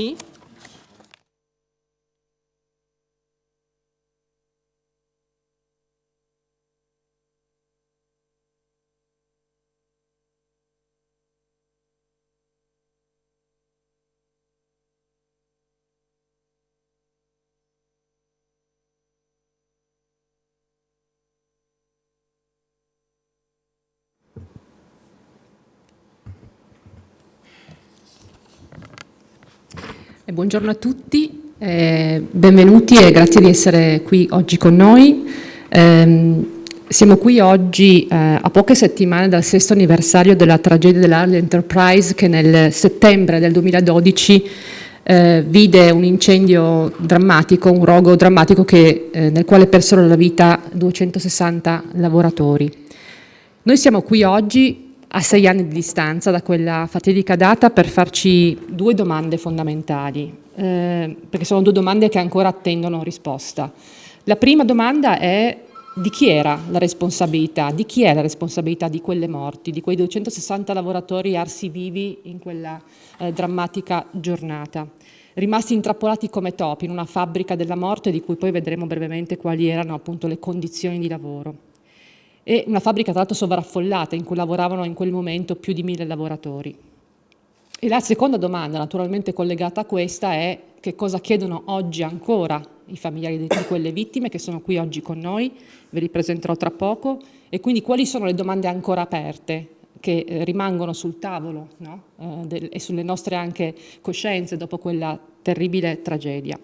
Sì? Buongiorno a tutti, eh, benvenuti e grazie di essere qui oggi con noi. Eh, siamo qui oggi eh, a poche settimane dal sesto anniversario della tragedia dell'Arly Enterprise che nel settembre del 2012 eh, vide un incendio drammatico, un rogo drammatico che, eh, nel quale persero la vita 260 lavoratori. Noi siamo qui oggi a sei anni di distanza da quella fatidica data per farci due domande fondamentali, eh, perché sono due domande che ancora attendono risposta. La prima domanda è di chi era la responsabilità, di chi è la responsabilità di quelle morti, di quei 260 lavoratori arsi vivi in quella eh, drammatica giornata, rimasti intrappolati come topi in una fabbrica della morte di cui poi vedremo brevemente quali erano appunto le condizioni di lavoro e una fabbrica tra l'altro sovraffollata in cui lavoravano in quel momento più di mille lavoratori. E la seconda domanda, naturalmente collegata a questa, è che cosa chiedono oggi ancora i familiari di quelle vittime che sono qui oggi con noi, ve li presenterò tra poco, e quindi quali sono le domande ancora aperte che eh, rimangono sul tavolo no? eh, e sulle nostre anche coscienze dopo quella terribile tragedia.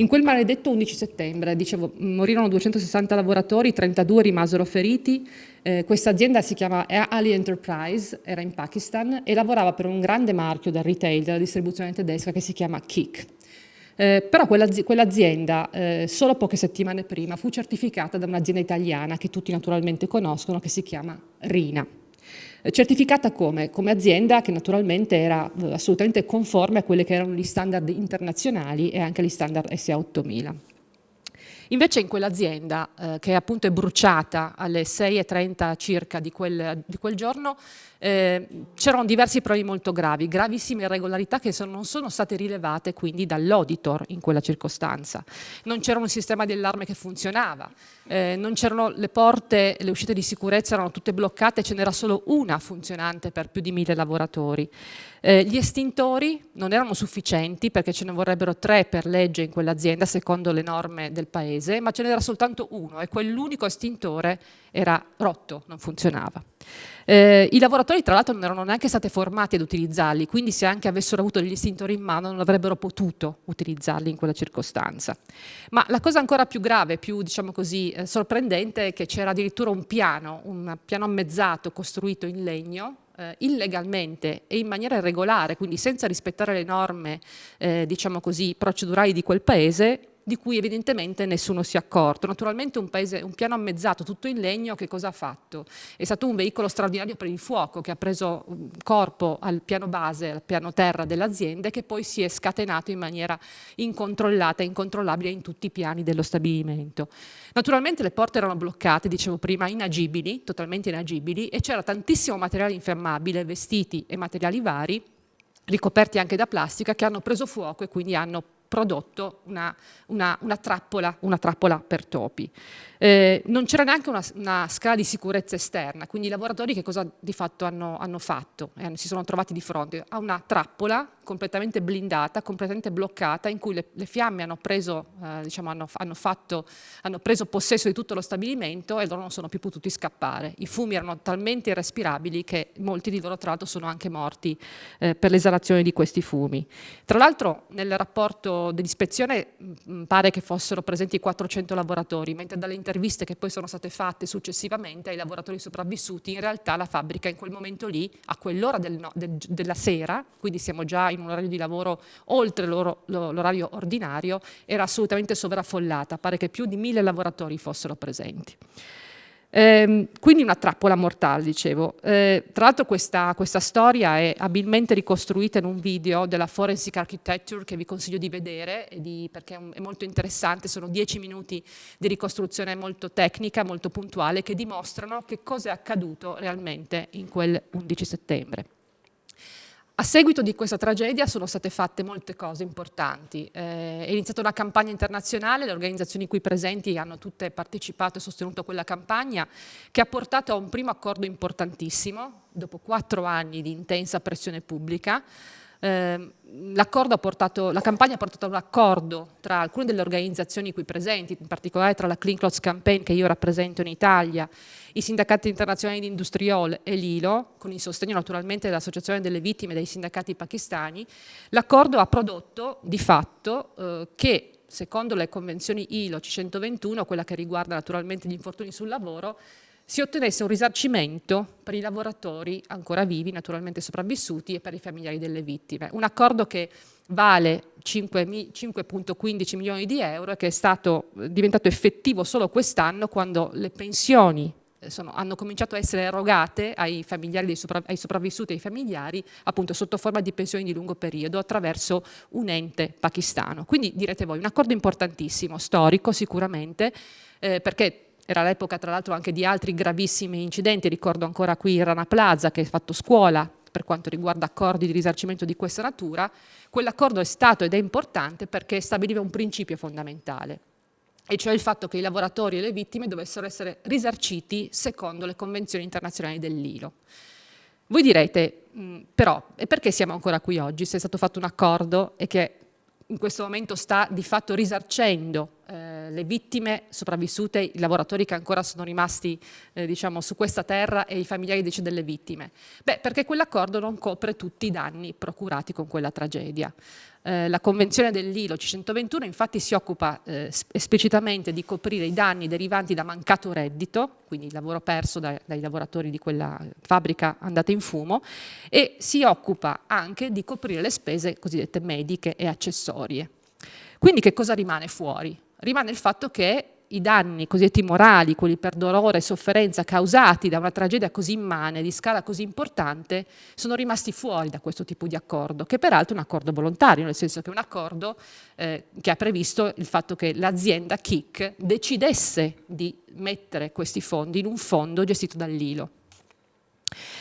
In quel maledetto 11 settembre, dicevo, morirono 260 lavoratori, 32 rimasero feriti. Eh, questa azienda si chiama Ali Enterprise, era in Pakistan e lavorava per un grande marchio del retail, della distribuzione tedesca che si chiama Kik. Eh, però quell'azienda, quell eh, solo poche settimane prima, fu certificata da un'azienda italiana che tutti naturalmente conoscono, che si chiama Rina certificata come? Come azienda che naturalmente era eh, assolutamente conforme a quelli che erano gli standard internazionali e anche gli standard SA 8000. Invece in quell'azienda, eh, che appunto è bruciata alle 6.30 circa di quel, di quel giorno, eh, c'erano diversi problemi molto gravi, gravissime irregolarità che sono, non sono state rilevate quindi dall'auditor in quella circostanza. Non c'era un sistema di allarme che funzionava, eh, non c'erano le porte, le uscite di sicurezza erano tutte bloccate, ce n'era solo una funzionante per più di mille lavoratori. Eh, gli estintori non erano sufficienti perché ce ne vorrebbero tre per legge in quell'azienda secondo le norme del paese, ma ce n'era soltanto uno e quell'unico estintore era rotto, non funzionava. Eh, I lavoratori tra l'altro non erano neanche stati formati ad utilizzarli, quindi se anche avessero avuto gli estintori in mano non avrebbero potuto utilizzarli in quella circostanza. Ma la cosa ancora più grave, più diciamo così, eh, sorprendente è che c'era addirittura un piano, un piano ammezzato costruito in legno, eh, illegalmente e in maniera irregolare, quindi senza rispettare le norme eh, diciamo così, procedurali di quel paese, di cui evidentemente nessuno si è accorto. Naturalmente un, paese, un piano ammezzato, tutto in legno, che cosa ha fatto? È stato un veicolo straordinario per il fuoco che ha preso corpo al piano base, al piano terra dell'azienda e che poi si è scatenato in maniera incontrollata e incontrollabile in tutti i piani dello stabilimento. Naturalmente le porte erano bloccate, dicevo prima, inagibili, totalmente inagibili e c'era tantissimo materiale infiammabile, vestiti e materiali vari ricoperti anche da plastica che hanno preso fuoco e quindi hanno prodotto una, una, una, trappola, una trappola, per topi. Eh, non c'era neanche una, una, scala di sicurezza esterna, quindi i lavoratori che cosa di fatto hanno, hanno fatto? Eh, si sono trovati di fronte a una trappola completamente blindata, completamente bloccata, in cui le, le fiamme hanno preso, eh, diciamo, hanno, hanno, fatto, hanno preso possesso di tutto lo stabilimento e loro non sono più potuti scappare. I fumi erano talmente irrespirabili che molti di loro tra l'altro sono anche morti eh, per l'esalazione di questi fumi. Tra l'altro nel rapporto dell'ispezione pare che fossero presenti 400 lavoratori, mentre dalle interviste che poi sono state fatte successivamente ai lavoratori sopravvissuti, in realtà la fabbrica in quel momento lì, a quell'ora del no, del, della sera, quindi siamo già in un orario di lavoro oltre l'orario ordinario, era assolutamente sovraffollata, pare che più di mille lavoratori fossero presenti. Eh, quindi una trappola mortale, dicevo. Eh, tra l'altro questa, questa, storia è abilmente ricostruita in un video della Forensic Architecture che vi consiglio di vedere di, perché è, è, molto interessante, sono dieci minuti di ricostruzione molto tecnica, molto puntuale, che dimostrano che cosa è accaduto realmente in quel 11 settembre. A seguito di questa tragedia sono state fatte molte cose importanti. Eh, è iniziata una campagna internazionale, le organizzazioni qui presenti hanno tutte partecipato e sostenuto quella campagna, che ha portato a un primo accordo importantissimo, dopo quattro anni di intensa pressione pubblica, eh, la campagna ha portato a un accordo tra alcune delle organizzazioni qui presenti, in particolare tra la Clean Clothes Campaign che io rappresento in Italia, i sindacati internazionali di Industriol e l'ILO, con il sostegno naturalmente dell'Associazione delle Vittime dei sindacati pakistani, l'accordo ha prodotto di fatto eh, che secondo le convenzioni ILO C121, quella che riguarda naturalmente gli infortuni sul lavoro, si ottenesse un risarcimento per i lavoratori ancora vivi, naturalmente sopravvissuti, e per i familiari delle vittime. Un accordo che vale 5,15 milioni di euro e che è stato eh, diventato effettivo solo quest'anno quando le pensioni eh, sono, hanno cominciato a essere erogate ai, sopra, ai sopravvissuti e ai familiari appunto sotto forma di pensioni di lungo periodo attraverso un ente pakistano. Quindi direte voi, un accordo importantissimo, storico sicuramente, eh, perché era l'epoca tra l'altro anche di altri gravissimi incidenti, ricordo ancora qui Rana Plaza che ha fatto scuola per quanto riguarda accordi di risarcimento di questa natura, quell'accordo è stato ed è importante perché stabiliva un principio fondamentale, e cioè il fatto che i lavoratori e le vittime dovessero essere risarciti secondo le convenzioni internazionali dell'ILO. Voi direte, mh, però, e perché siamo ancora qui oggi se è stato fatto un accordo e che in questo momento sta di fatto risarcendo eh, le vittime sopravvissute, i lavoratori che ancora sono rimasti eh, diciamo, su questa terra e i familiari delle vittime? Beh, perché quell'accordo non copre tutti i danni procurati con quella tragedia. Eh, la convenzione dell'ILO C121 infatti si occupa eh, esplicitamente di coprire i danni derivanti da mancato reddito, quindi il lavoro perso dai, dai lavoratori di quella fabbrica andata in fumo, e si occupa anche di coprire le spese cosiddette mediche e accessorie. Quindi che cosa rimane fuori? Rimane il fatto che i danni cosiddetti morali, quelli per dolore e sofferenza causati da una tragedia così immane, di scala così importante, sono rimasti fuori da questo tipo di accordo, che peraltro è un accordo volontario, nel senso che è un accordo eh, che ha previsto il fatto che l'azienda KIC decidesse di mettere questi fondi in un fondo gestito dall'ILO.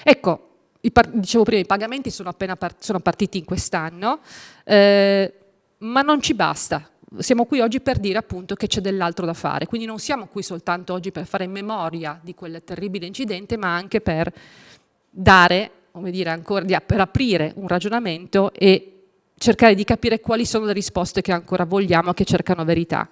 Ecco, dicevo prima, i pagamenti sono appena part sono partiti in quest'anno, eh, ma non ci basta siamo qui oggi per dire appunto che c'è dell'altro da fare, quindi non siamo qui soltanto oggi per fare memoria di quel terribile incidente, ma anche per dare, come dire, ancora, per aprire un ragionamento e cercare di capire quali sono le risposte che ancora vogliamo, che cercano verità.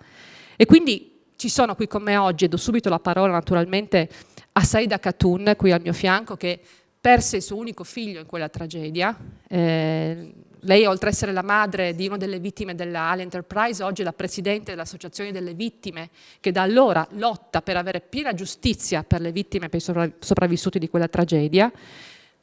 E quindi ci sono qui con me oggi, e do subito la parola naturalmente a Saida Khatun, qui al mio fianco, che perse il suo unico figlio in quella tragedia, eh, lei, oltre ad essere la madre di una delle vittime della Ali Enterprise, oggi è la presidente dell'Associazione delle Vittime, che da allora lotta per avere piena giustizia per le vittime e per i sopravvissuti di quella tragedia.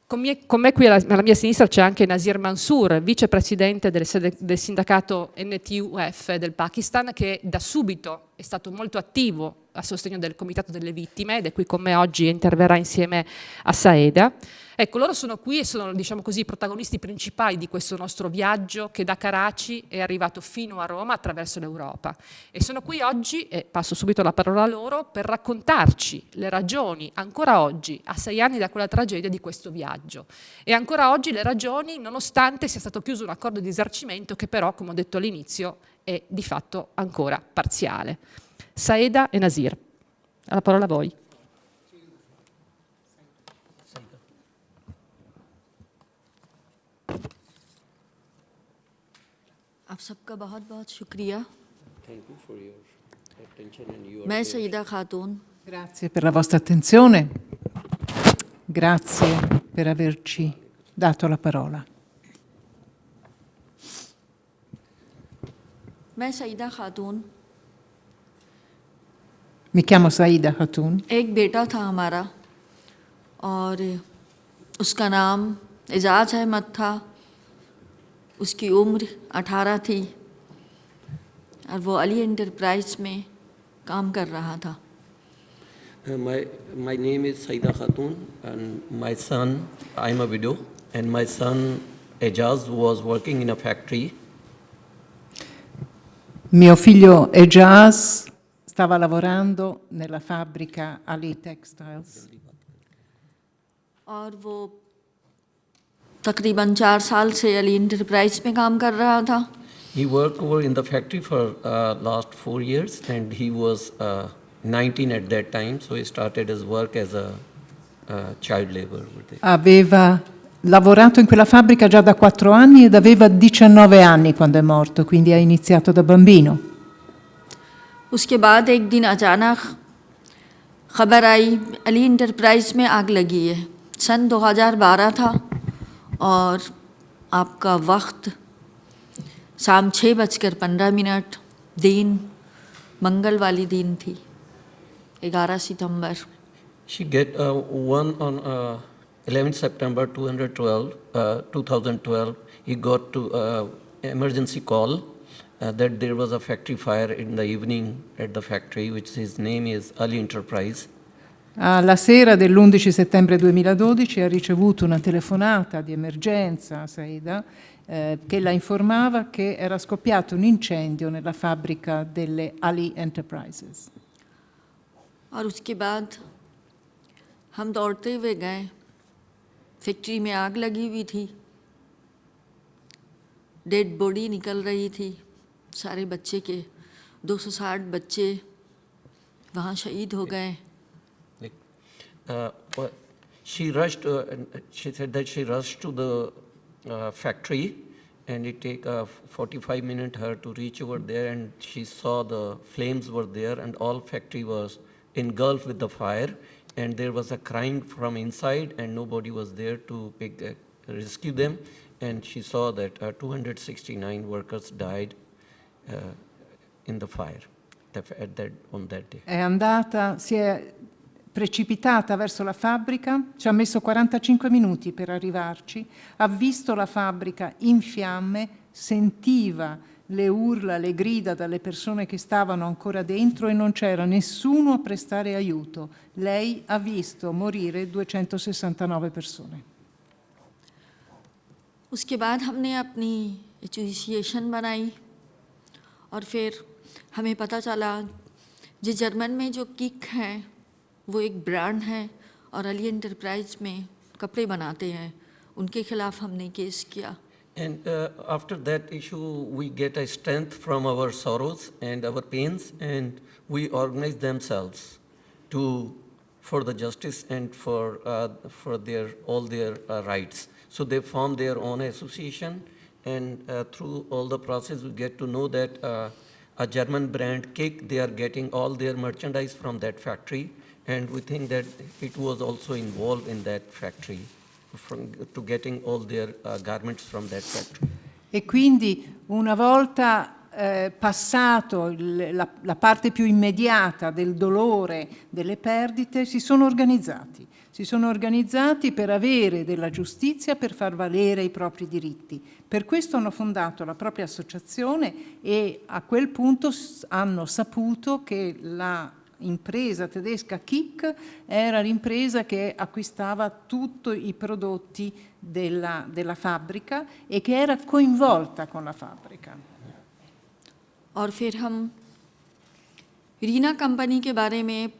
Con me, con me qui alla, alla, mia sinistra c'è anche Nazir Mansour, vicepresidente del, del, sindacato NTUF del Pakistan, che da subito è stato molto attivo a sostegno del Comitato delle Vittime ed è qui con me oggi e interverrà insieme a Saeda. Ecco, loro sono qui e sono, diciamo così, i protagonisti principali di questo nostro viaggio che da Karachi è arrivato fino a Roma attraverso l'Europa. E sono qui oggi, e passo subito la parola a loro, per raccontarci le ragioni, ancora oggi, a sei anni da quella tragedia, di questo viaggio. E ancora oggi le ragioni, nonostante sia stato chiuso un accordo di esercimento che però, come ho detto all'inizio, è di fatto ancora parziale. Saeda e Nasir. La parola a voi. आप सबका बहुत बहुत शुक्रिया मैं सईदा खातून Grazie per la vostra attenzione, grazie per averci dato la parola. मैं सईदा खातून Mi chiamo Saida Khatun. एक बेटा था हमारा और उसका नाम एजाज अहमद था उसकी उम्र अठारह थी और वो अली एंटरप्राइज में काम कर रहा था Uh, my, my name is Saida Khatun, and my son, I'm a widow, and my son Ejaz was working in a factory. Mio figlio Ejaz stava lavorando nella fabbrica Ali Textiles. और वो तकरीबन चार साल से अली इंटरप्राइज में काम कर रहा था He worked over in the factory for uh, last four years, and he was uh, 19 at that time, so he started his work as a uh, child laborer. over there. Aveva lavorato in quella fabbrica già da quattro anni ed aveva 19 anni quando è morto, quindi ha iniziato da bambino. उसके बाद एक दिन अचानक खबर आई अली इंटरप्राइज में आग लगी है सन 2012 था और आपका वक्त शाम छः बजकर पंद्रह मिनट दिन मंगल वाली दिन थी ग्यारह सितंबर She get uh, one on uh, 11 September 212, uh, 2012. He got to uh, emergency call uh, that there was a factory fire in the evening at the factory, which his name is Ali Enterprise. Alla sera dell'11 settembre 2012 ha ricevuto una telefonata di emergenza a Saida eh, che la informava che era scoppiato un incendio nella fabbrica delle Ali Enterprises. और उसके बाद हम दौड़ते हुए गए फैक्ट्री में आग लगी हुई थी डेड बॉडी निकल रही थी सारे बच्चे के 260 बच्चे वहाँ शहीद हो गए Uh, well, she rushed, uh, and she said that she rushed to the uh, factory and it take uh, 45 minutes her to reach over there and she saw the flames were there and all factory was engulfed with the fire and there was a crying from inside and nobody was there to pick, uh, rescue them and she saw that uh, 269 workers died uh, in the fire that- at that, on that day. È andata, si è precipitata verso la fabbrica, ci ha messo 45 minuti per arrivarci, ha visto la fabbrica in fiamme, sentiva le urla, le grida dalle persone che stavano ancora dentro e non c'era nessuno a prestare aiuto. Lei ha visto morire 269 persone. उसके बाद हमने अपनी एसोसिएशन बनाई और फिर हमें पता चला जो जर्मन में जो किक हैं वो एक ब्रांड है और अली एंटरप्राइज में कपड़े बनाते हैं उनके खिलाफ हमने केस किया uh, that issue, we get a strength from our sorrows and our pains, and we organize themselves to for the justice and for uh, for their all their uh, rights. So they form their own association, and uh, through all the process, we get to know that uh, a German brand Kick they are getting all their merchandise from that factory, and we think that it was also involved in that factory from, to getting all their uh, garments from that factory. E quindi una volta eh, passato il- la, la parte più immediata del dolore, delle perdite, si sono organizzati. Si sono organizzati per avere della giustizia, per far valere i propri diritti. Per questo hanno fondato la propria associazione e a quel punto s- hanno saputo che la impresa tedesca Kick era l'impresa che acquistava tutti i prodotti della, della fabbrica e che era coinvolta con la fabbrica. और फिर हम रीना कंपनी के बारे में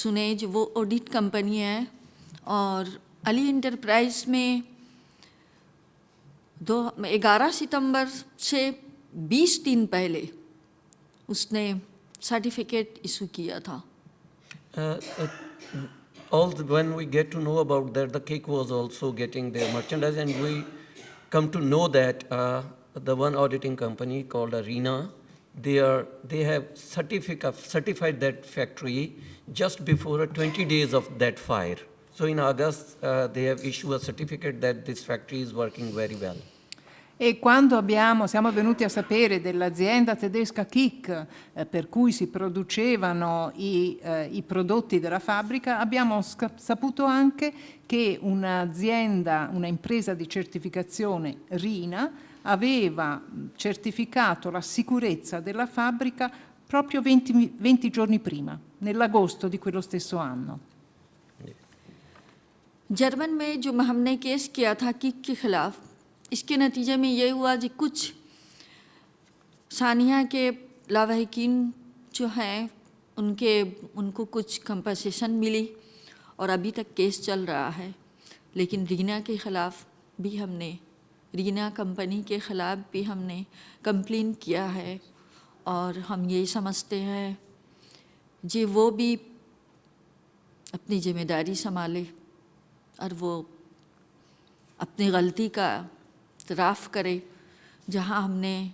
सुने जो वो audit company है और अली इंटरप्राइज में दो ग्यारह सितंबर से 20 दिन पहले उसने सर्टिफिकेट इशू किया था Uh, uh, we get to know about that, the cake was also getting their merchandise, and we come to know that uh, the one auditing company called Arena, they are they have certified that factory just before uh, 20 days of that fire. So in August, uh, they have issued a certificate that this factory is working very well. E quando abbiamo, siamo venuti a sapere dell'azienda tedesca Kick eh, per cui si producevano i, eh, i prodotti della fabbrica, abbiamo saputo anche che un'azienda, una impresa di certificazione RINA aveva mh, certificato la sicurezza della fabbrica proprio 20, mi- 20 giorni prima, nell'agosto di quello stesso anno. German में जो हमने केस किया था किक के खिलाफ इसके नतीजे में ये हुआ कि कुछ सानिया के लावाहिकीन जो हैं उनके उनको कुछ कंपनसेशन मिली और अभी तक केस चल रहा है लेकिन रीना के ख़िलाफ़ भी हमने रीना कंपनी के ख़िलाफ़ भी हमने कंप्लेन किया है और हम यही समझते हैं, जे वो भी अपनी ज़िम्मेदारी संभाले और वो अपनी गलती का इतराफ़ करे, जहाँ हमने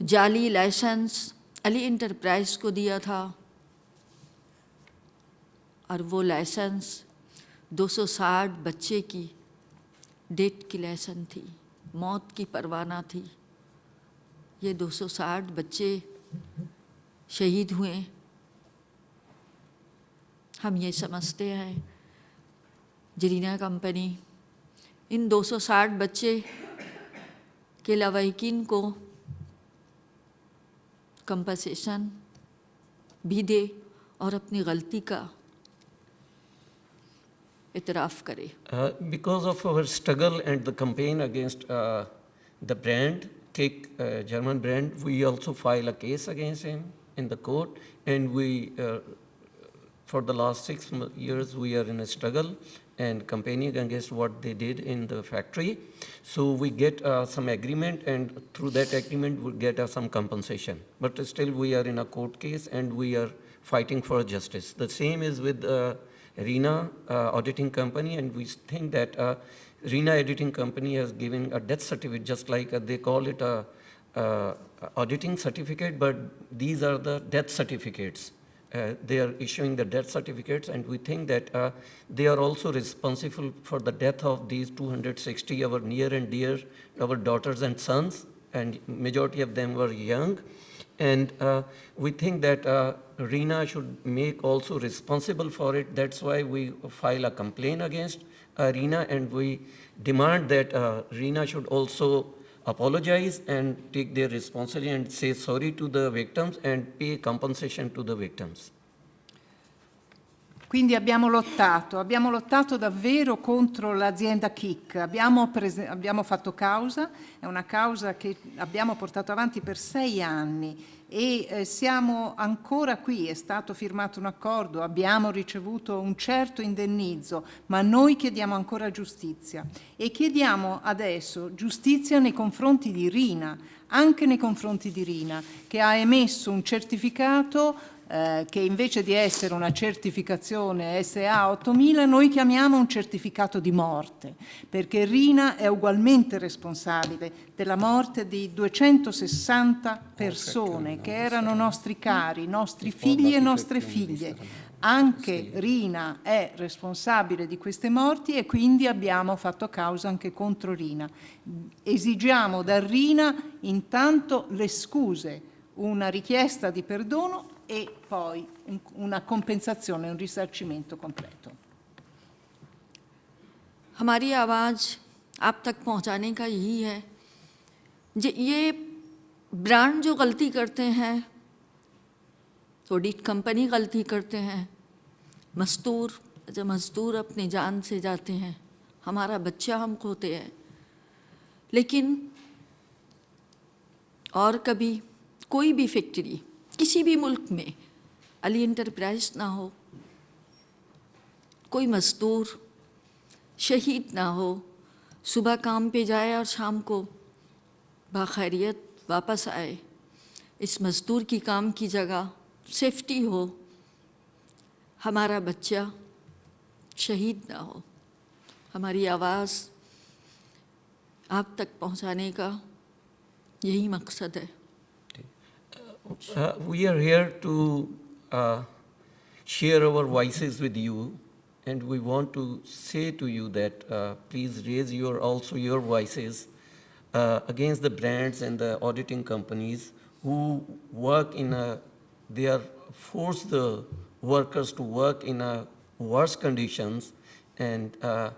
जाली लाइसेंस अली इंटरप्राइज को दिया था और वो लाइसेंस 260 बच्चे की डेट की लाइसेंस थी, मौत की परवाना थी। ये 260 बच्चे शहीद हुए। हम ये समझते हैं, जरीना कंपनी, इन 260 बच्चे के लवाकिन को कंपनसेशन भी दे और अपनी गलती का इतराफ़ करे Uh, because of our struggle and the campaign against uh, the brand, Kick uh, German brand, we also file a case against him in the court, and we, uh, for the last six mo- years, we are in a struggle and campaigning against what they did in the factory. So we get uh, some agreement, and through that agreement, we get uh, some compensation. But still, we are in a court case, and we are fighting for justice. The same is with uh, RENA uh, auditing company, and we think that uh, RENA auditing company has given a death certificate, just like uh, they call it a auditing certificate, but these are the death certificates. Uh, they are issuing the death certificates, and we think that uh, they are also responsible for the death of these 260 our near and dear, our daughters and sons, and majority of them were young. And uh, we think that uh, RENA should make also responsible for it. That's why we file a complaint against uh, RENA and we demand that uh, RENA should also apologize and take their responsibility and say sorry to the victims and pay compensation to the victims. Quindi abbiamo lottato, abbiamo lottato davvero contro l'azienda Kik, abbiamo, abbiamo fatto causa, è una causa che abbiamo portato avanti per sei anni e eh, siamo ancora qui, è stato firmato un accordo, abbiamo ricevuto un certo indennizzo, ma noi chiediamo ancora giustizia e chiediamo adesso giustizia nei confronti di Rina, anche nei confronti di Rina, che ha emesso un certificato eh, che invece di essere una certificazione SA 8000 noi chiamiamo un certificato di morte, perché Rina è ugualmente responsabile della morte di 260 persone che erano nostri cari, nostri figli e nostre figlie. Anche Rina è responsabile di queste morti e quindi abbiamo fatto causa anche contro Rina. Esigiamo da Rina intanto le scuse, una richiesta di perdono e poi un- una compensazione, un risarcimento completo. हमारी आवाज़ आप तक पहुँचाने का यही है ये ब्रांड जो गलती करते हैं ऑडिट कंपनी गलती करते हैं मजदूर जब मजदूर अपनी जान से जाते हैं हमारा बच्चा हम खोते हैं लेकिन और कभी कोई भी फैक्ट्री किसी भी मुल्क में अली इंटरप्राइज ना हो, कोई मजदूर शहीद ना हो, सुबह काम पे जाए और शाम को बाखैरियत वापस आए, इस मज़दूर की काम की जगह सेफ्टी हो, हमारा बच्चा शहीद ना हो, हमारी आवाज़ आप तक पहुँचाने का यही मकसद है। Uh, we are here to uh, share our voices with you, and we want to say to you that uh, please raise your also your voices uh, against the brands and the auditing companies who work in a they are force the workers to work in a worse conditions, and uh,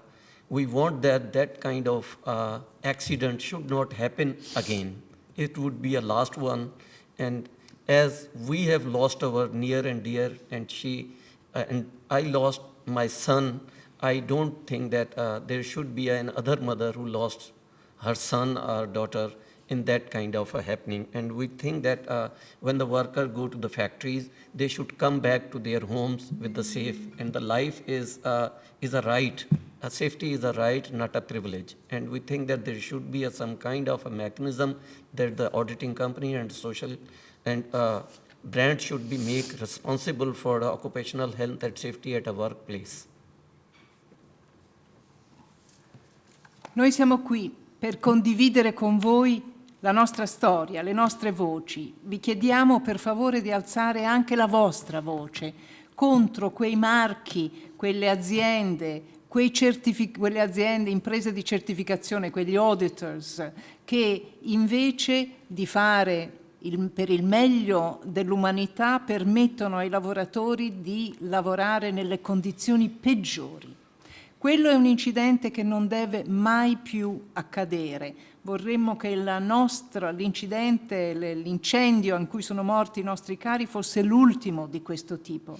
we want that that kind of uh, accident should not happen again. It would be a last one, and as we have lost our near and dear, and she, uh, and I lost my son, I don't think that uh, there should be another mother who lost her son or daughter in that kind of a happening. And we think that uh, when the workers go to the factories, they should come back to their homes with the safe. And the life is, uh, is a right uh, safety is a right, not a privilege. And we think that there should be a, some kind of a mechanism that the auditing company and social and uh, brand should be made responsible for the occupational health and safety at a workplace. Noi siamo qui per condividere con voi la nostra storia, le nostre voci. Vi chiediamo per favore di alzare anche la vostra voce contro quei marchi, quelle aziende, quelle aziende, imprese di certificazione, quegli auditors che invece di fare il, per il meglio dell'umanità permettono ai lavoratori di lavorare nelle condizioni peggiori. Quello è un incidente che non deve mai più accadere. Vorremmo che l'incidente, l'incendio in cui sono morti i nostri cari fosse l'ultimo di questo tipo.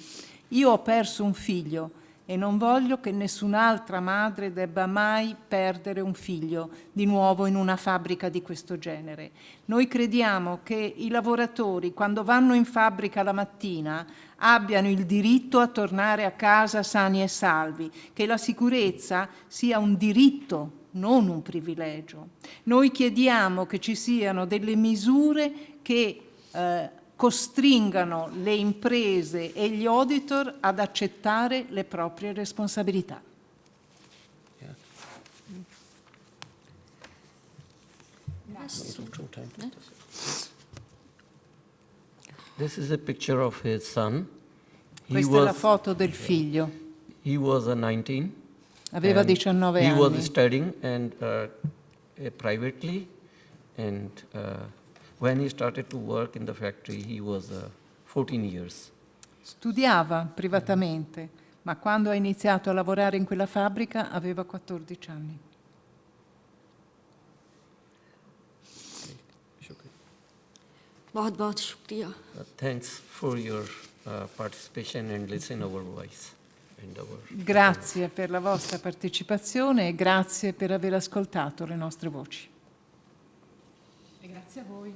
Io ho perso un figlio e non voglio che nessun'altra madre debba mai perdere un figlio di nuovo in una fabbrica di questo genere. Noi crediamo che i lavoratori quando vanno in fabbrica la mattina abbiano il diritto a tornare a casa sani e salvi, che la sicurezza sia un diritto non un privilegio. Noi chiediamo che ci siano delle misure che eh, costringano le imprese e gli auditor ad accettare le proprie responsabilità. This is a picture of his son. He Questa was, è la foto del figlio. He was a 19. Aveva 19 he anni. He was studying and uh, privately and uh, when he started to work in the factory, he was uh, 14 years. Studiava privatamente, ma quando ha iniziato a lavorare in quella fabbrica aveva 14 anni. बहुत बहुत शुक्रिया thanks for your uh, participation and listen our voice and our grazie per la vostra partecipazione e grazie per aver ascoltato le nostre voci e grazie a voi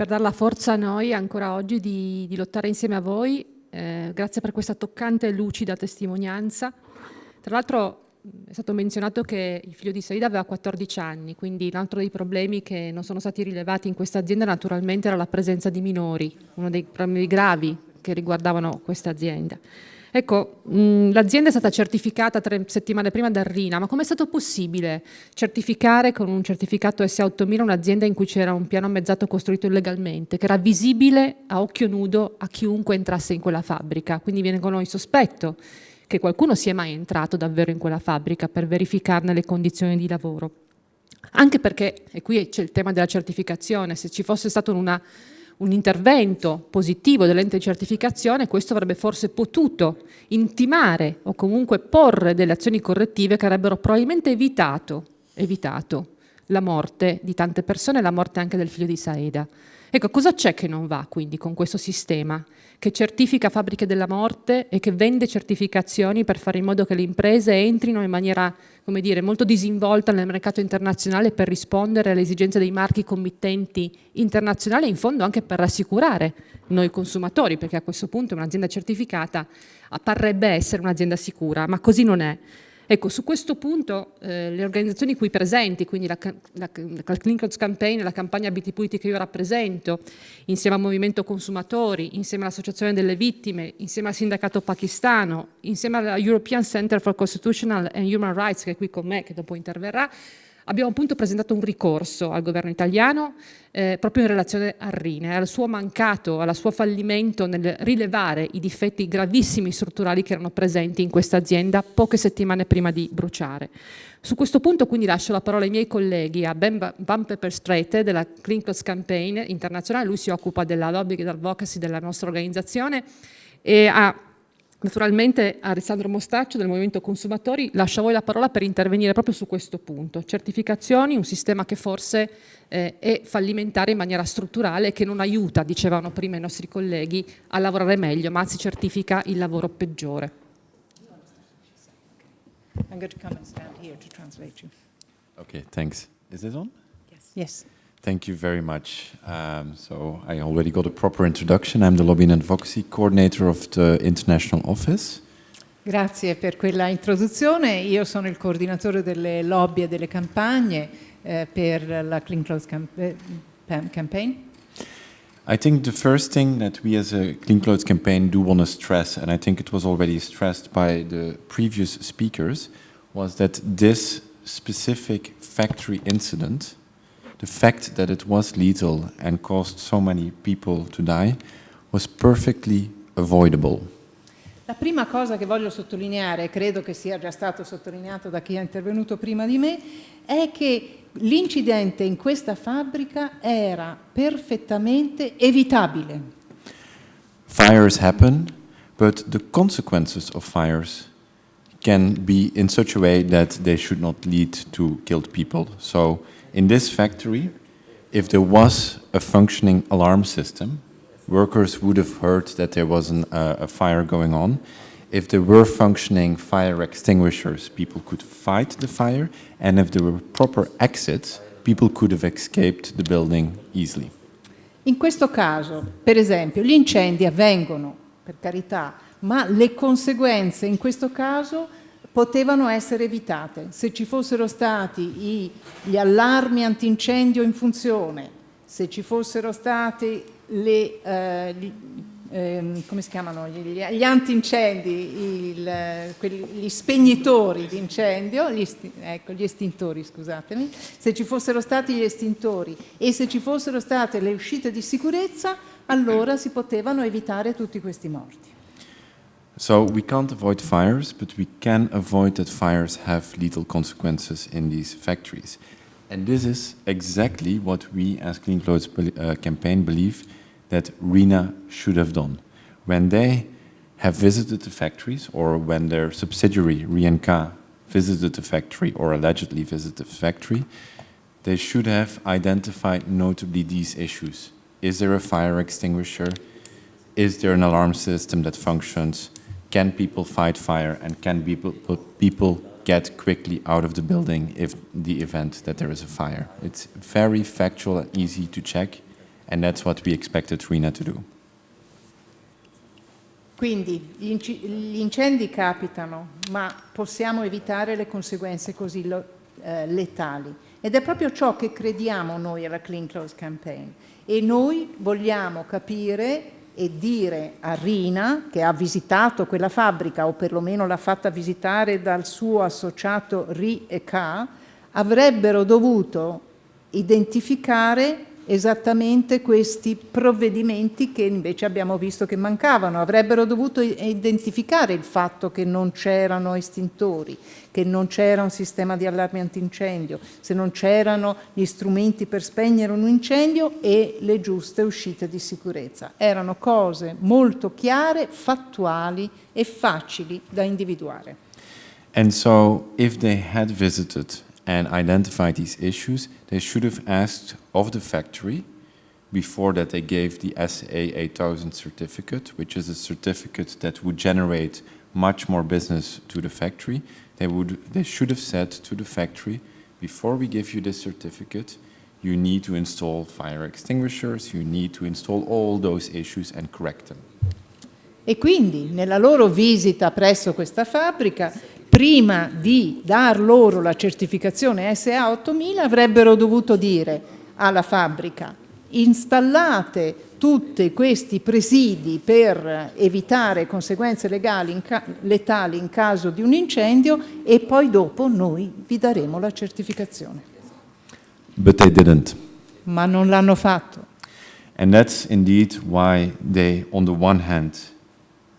per dar la forza a noi ancora oggi di, di lottare insieme a voi. Eh, grazie per questa toccante e lucida testimonianza. Tra l'altro è stato menzionato che il figlio di Saida aveva 14 anni, quindi un altro dei problemi che non sono stati rilevati in questa azienda naturalmente era la presenza di minori, uno dei problemi gravi che riguardavano questa azienda. Ecco, l'azienda è stata certificata tre settimane prima da RINA, ma com'è stato possibile certificare con un certificato SA8000 un'azienda in cui c'era un piano mezzato costruito illegalmente, che era visibile a occhio nudo a chiunque entrasse in quella fabbrica? Quindi viene con noi sospetto che qualcuno sia mai entrato davvero in quella fabbrica per verificarne le condizioni di lavoro. Anche perché, e qui c'è il tema della certificazione, se ci fosse stato una un intervento positivo dell'ente di certificazione, questo avrebbe forse potuto intimare o comunque porre delle azioni correttive che avrebbero probabilmente evitato, evitato la morte di tante persone e la morte anche del figlio di Saeda. Ecco, cosa c'è che non va quindi con questo sistema che certifica fabbriche della morte e che vende certificazioni per fare in modo che le imprese entrino in maniera, come dire, molto disinvolta nel mercato internazionale per rispondere alle esigenze dei marchi committenti internazionali e in fondo anche per rassicurare noi consumatori, perché a questo punto un'azienda certificata apparrebbe essere un'azienda sicura, ma così non è. Ecco, su questo punto eh, le organizzazioni qui presenti, quindi la, la, la Clinicals Campaign, la campagna BT Puliti che io rappresento, insieme al Movimento Consumatori, insieme all'Associazione delle Vittime, insieme al Sindacato Pakistano, insieme alla European Center for Constitutional and Human Rights, che è qui con me, che dopo interverrà, abbiamo appunto presentato un ricorso al governo italiano eh, proprio in relazione al Rine, al suo mancato, al suo fallimento nel rilevare i difetti gravissimi strutturali che erano presenti in questa azienda poche settimane prima di bruciare. Su questo punto quindi lascio la parola ai miei colleghi, a Ben Van Pepperstrete della Clean Clothes Campaign internazionale, lui si occupa della lobby e advocacy della nostra organizzazione, e a Naturalmente Alessandro Mostaccio del Movimento Consumatori lascio a voi la parola per intervenire proprio su questo punto. Certificazioni, un sistema che forse eh, è fallimentare in maniera strutturale e che non aiuta, dicevano prima i nostri colleghi, a lavorare meglio, ma anzi certifica il lavoro peggiore. I'm going to come and stand here to translate you. Okay, thanks. Is this on? Yes. Yes. Thank you very much. Um, so I already got a proper introduction. I'm the Lobby and Advocacy Coordinator of the International Office. Grazie per quella introduzione. Io sono il coordinatore delle lobby e delle campagne eh, per la Clean Clothes camp eh, Campaign. I think the first thing that we as a Clean Clothes campaign do want to stress, and I think it was already stressed by the previous speakers, was that this specific factory incident, the fact that it was lethal and caused so many people to die, was perfectly avoidable. La prima cosa che voglio sottolineare, credo che sia già stato sottolineato da chi è intervenuto prima di me, è che l'incidente in questa fabbrica era perfettamente evitabile. Fires happen, but the consequences of fires can be in such a way that they should not lead to killed people. So in this factory, if there was a functioning alarm system, workers would have heard that there was an, uh, a fire going on. If there were functioning fire extinguishers, people could fight the fire, and if there were proper exits, people could have escaped the building easily. In questo caso, per esempio, gli incendi avvengono, per carità, ma le conseguenze in questo caso potevano essere evitate. Se ci fossero stati gli allarmi antincendio in funzione, se ci fossero stati le, eh, gli, eh, come si chiamano, gli, gli antincendi, il, quelli, gli spegnitori di incendio, gli, ecco, gli estintori, scusatemi, se ci fossero stati gli estintori e se ci fossero state le uscite di sicurezza, allora si potevano evitare tutti questi morti. So we can't avoid fires, but we can avoid that fires have lethal consequences in these factories. And this is exactly what we as Clean Clothes uh, campaign believe that RENA should have done. When they have visited the factories or when their subsidiary, RENCA, visited the factory or allegedly visited the factory, they should have identified notably these issues. Is there a fire extinguisher? Is there an alarm system that functions? Can people fight fire and can people, people get quickly out of the building if the event that there is a fire? It's very factual and easy to check and that's what we expected RINA to do. Quindi gli, incendi capitano, ma possiamo evitare le conseguenze così eh, letali. Ed è proprio ciò che crediamo noi alla Clean Clothes Campaign. E noi vogliamo capire e dire a Rina, che ha visitato quella fabbrica, o perlomeno l'ha fatta visitare dal suo associato RI e K, avrebbero dovuto identificare esattamente questi provvedimenti che invece abbiamo visto che mancavano. Avrebbero dovuto identificare il fatto che non c'erano estintori, che non c'era un sistema di allarme antincendio, se non c'erano gli strumenti per spegnere un incendio e le giuste uscite di sicurezza. Erano cose molto chiare, fattuali e facili da individuare. And so if they had visited and identified these issues, they should have asked of the factory before that they gave the SA 8000 certificate, which is a certificate that would generate much more business to the factory. They, would, they should have said to the factory, before we give you this certificate, you need to install fire extinguishers, you need to install all those issues and correct them. E quindi nella loro visita presso questa fabbrica prima di dar loro la certificazione SA 8000 avrebbero dovuto dire alla fabbrica installate tutti questi presidi per evitare conseguenze legali in letali in caso di un incendio e poi dopo noi vi daremo la certificazione. But they didn't. Ma non l'hanno fatto. And that's indeed why they, on the one hand,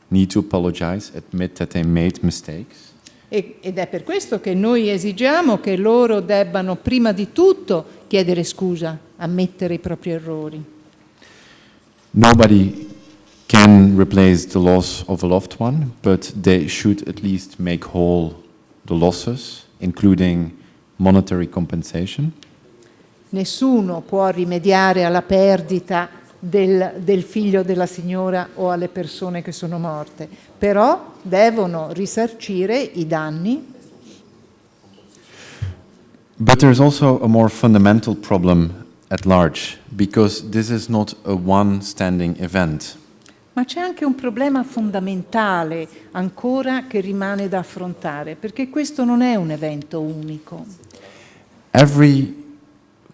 need to apologize, admit that they made mistakes ed è per questo che noi esigiamo che loro debbano prima di tutto chiedere scusa, ammettere i propri errori. Nobody can replace the loss of a loved one, but they should at least make whole the losses, including monetary compensation. Nessuno può rimediare alla perdita del, del, figlio della signora o alle persone che sono morte, però devono risarcire i danni. But there's also a more fundamental problem at large, because this is not a one-standing event. Ma c'è anche un problema fondamentale ancora che rimane da affrontare, perché questo non è un evento unico. Every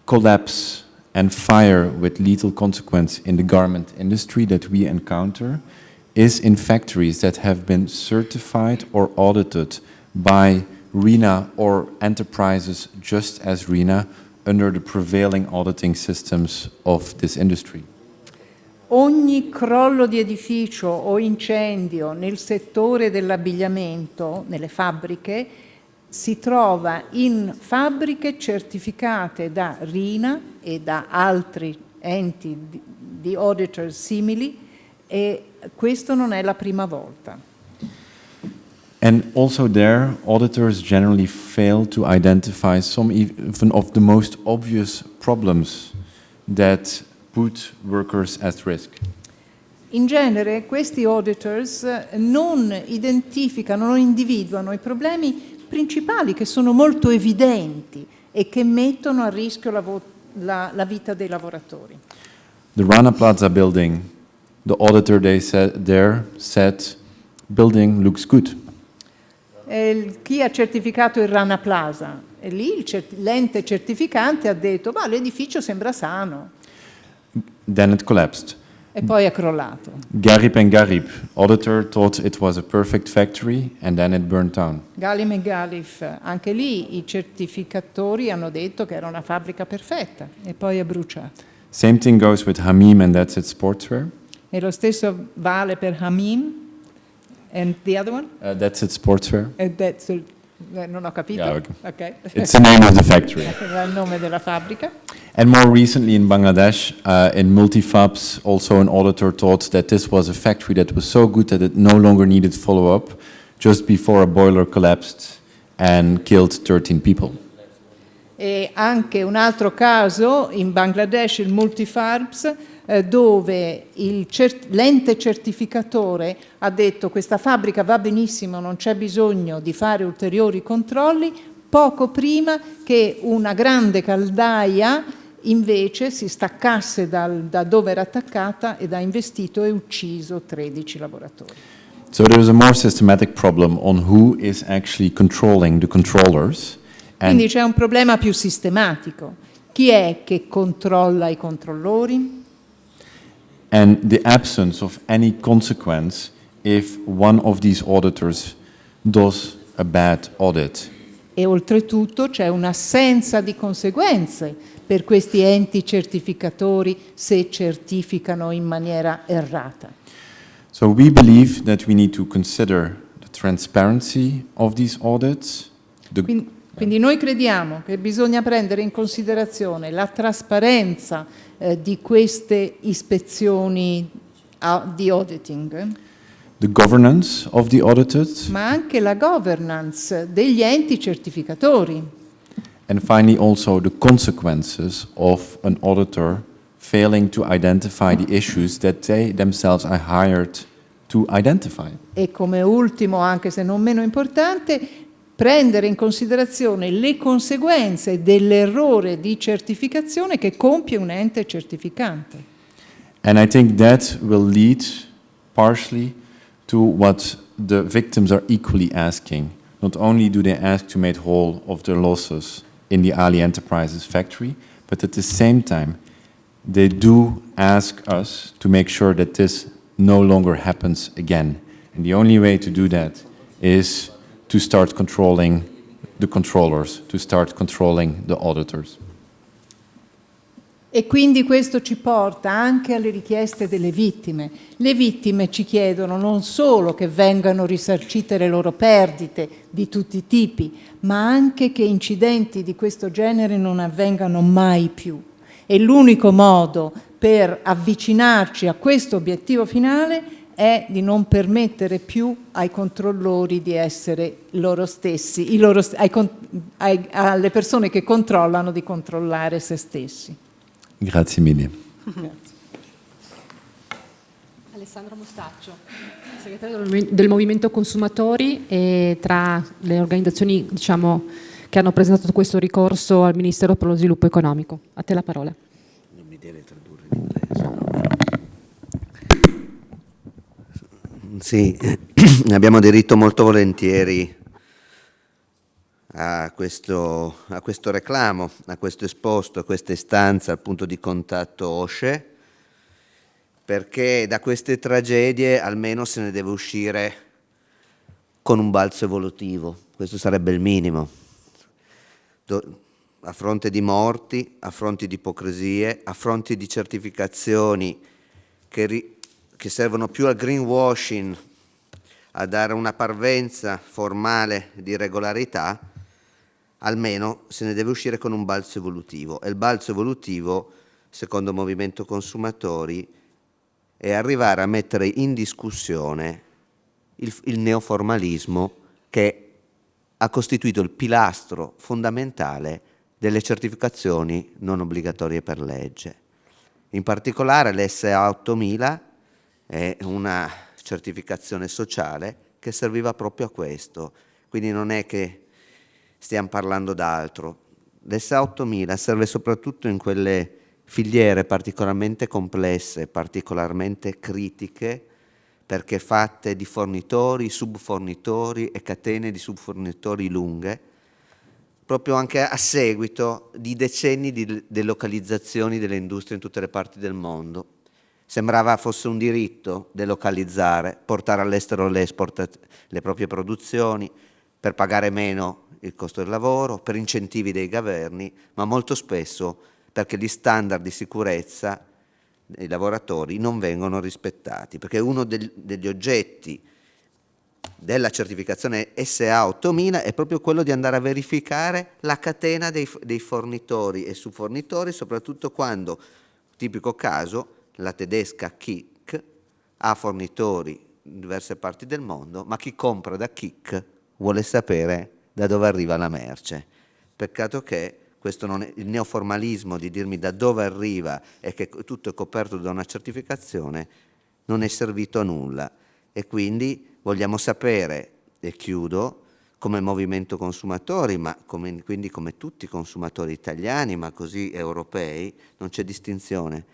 collapse and fire with lethal consequence in the garment industry that we encounter is in factories that have been certified or audited by RENA or enterprises just as RENA under the prevailing auditing systems of this industry. Ogni crollo di edificio o incendio nel settore dell'abbigliamento, nelle fabbriche, si trova in fabbriche certificate da RINA e da altri enti di, di auditor simili e questo non è la prima volta. And also there, auditors generally fail to identify some even of the most obvious problems that put workers at risk. In genere questi auditors non identificano, non individuano i problemi principali che sono molto evidenti e che mettono a rischio la, la, la vita dei lavoratori. The Rana Plaza building, the auditor they said, there said, building looks good. Eh, chi ha certificato il Rana Plaza? E lì l'ente certificante ha detto, ma l'edificio sembra sano. Then it collapsed. E poi è crollato. Garib and Garib, auditor thought it was a perfect factory and then it burned down. Galim e Galif, anche lì i certificatori hanno detto che era una fabbrica perfetta e poi è bruciata. Same thing goes with Hamim and that's it sportswear. E lo stesso vale per Hamim and the other one? Uh, that's it sportswear. E that's it, eh, non ho capito. Yeah, okay. okay. It's the name of the factory. Era il nome della fabbrica. And more recently in Bangladesh, uh, in Multifabs, also an auditor thought that this was a factory that was so good that it no longer needed follow-up just before a boiler collapsed and killed 13 people. E anche un altro caso in Bangladesh, il Multifarbs, eh, dove l'ente certificatore ha detto questa fabbrica va benissimo, non c'è bisogno di fare ulteriori controlli, poco prima che una grande caldaia invece si staccasse dal, da dove era attaccata ed ha investito e ucciso 13 lavoratori. So there's a more systematic problem on who is actually controlling the controllers. Quindi c'è un problema più sistematico. Chi è che controlla i controllori? And the absence of any consequence if one of these auditors does a bad audit. E oltretutto c'è un'assenza di conseguenze per questi enti certificatori se certificano in maniera errata. So we believe that we need to consider the transparency of these audits. The quindi, quindi, noi crediamo che bisogna prendere in considerazione la trasparenza eh, di queste ispezioni di auditing. The governance of the audited. Ma anche la governance degli enti certificatori. And finally, also the consequences of an auditor failing to identify the issues that they themselves are hired to identify. E come ultimo, anche se non meno importante, prendere in considerazione le conseguenze dell'errore di certificazione che compie un ente certificante. And I think that will lead partially to what the victims are equally asking. Not only do they ask to make whole of their losses, in the Ali Enterprises factory, but at the same time, they do ask us to make sure that this no longer happens again. And the only way to do that is to start controlling the controllers, to start controlling the auditors. E quindi questo ci porta anche alle richieste delle vittime. Le vittime ci chiedono non solo che vengano risarcite le loro perdite di tutti i tipi, ma anche che incidenti di questo genere non avvengano mai più. E l'unico modo per avvicinarci a questo obiettivo finale è di non permettere più ai controllori di essere loro stessi, loro, ai, ai, alle persone che controllano di controllare se stessi. Grazie mille. Alessandro Mostaccio, segretario del Movimento Consumatori e tra le organizzazioni diciamo, che hanno presentato questo ricorso al Ministero per lo Sviluppo Economico. A te la parola. Non mi deve tradurre in inglese. Sì, abbiamo aderito molto volentieri a questo, a questo, reclamo, a questo esposto, a questa istanza al punto di contatto OSCE, perché da queste tragedie almeno se ne deve uscire con un balzo evolutivo, questo sarebbe il minimo. Do a fronte di morti, a fronte di ipocrisie, a fronte di certificazioni che, che servono più al greenwashing, a dare una parvenza formale di regolarità, almeno se ne deve uscire con un balzo evolutivo. E il balzo evolutivo, secondo Movimento Consumatori, è arrivare a mettere in discussione il, il neoformalismo che ha costituito il pilastro fondamentale delle certificazioni non obbligatorie per legge. In particolare l'SA 8000 è una certificazione sociale che serviva proprio a questo, quindi non è che stiamo parlando d'altro. L'SA 8000 serve soprattutto in quelle filiere particolarmente complesse, particolarmente critiche, perché fatte di fornitori, subfornitori e catene di subfornitori lunghe, proprio anche a seguito di decenni di delocalizzazioni delle industrie in tutte le parti del mondo. Sembrava fosse un diritto delocalizzare, portare all'estero le, le proprie produzioni per pagare meno il costo del lavoro, per incentivi dei governi, ma molto spesso perché gli standard di sicurezza dei lavoratori non vengono rispettati, perché uno del, degli oggetti della certificazione SA 8000 è proprio quello di andare a verificare la catena dei, dei fornitori e subfornitori, soprattutto quando, tipico caso, la tedesca Kik ha fornitori in diverse parti del mondo, ma chi compra da Kik vuole sapere da dove arriva la merce. Peccato che è, il neoformalismo di dirmi da dove arriva e che tutto è coperto da una certificazione non è servito a nulla e quindi vogliamo sapere, e chiudo, come movimento consumatori, ma come, quindi come tutti i consumatori italiani, ma così europei, non c'è distinzione.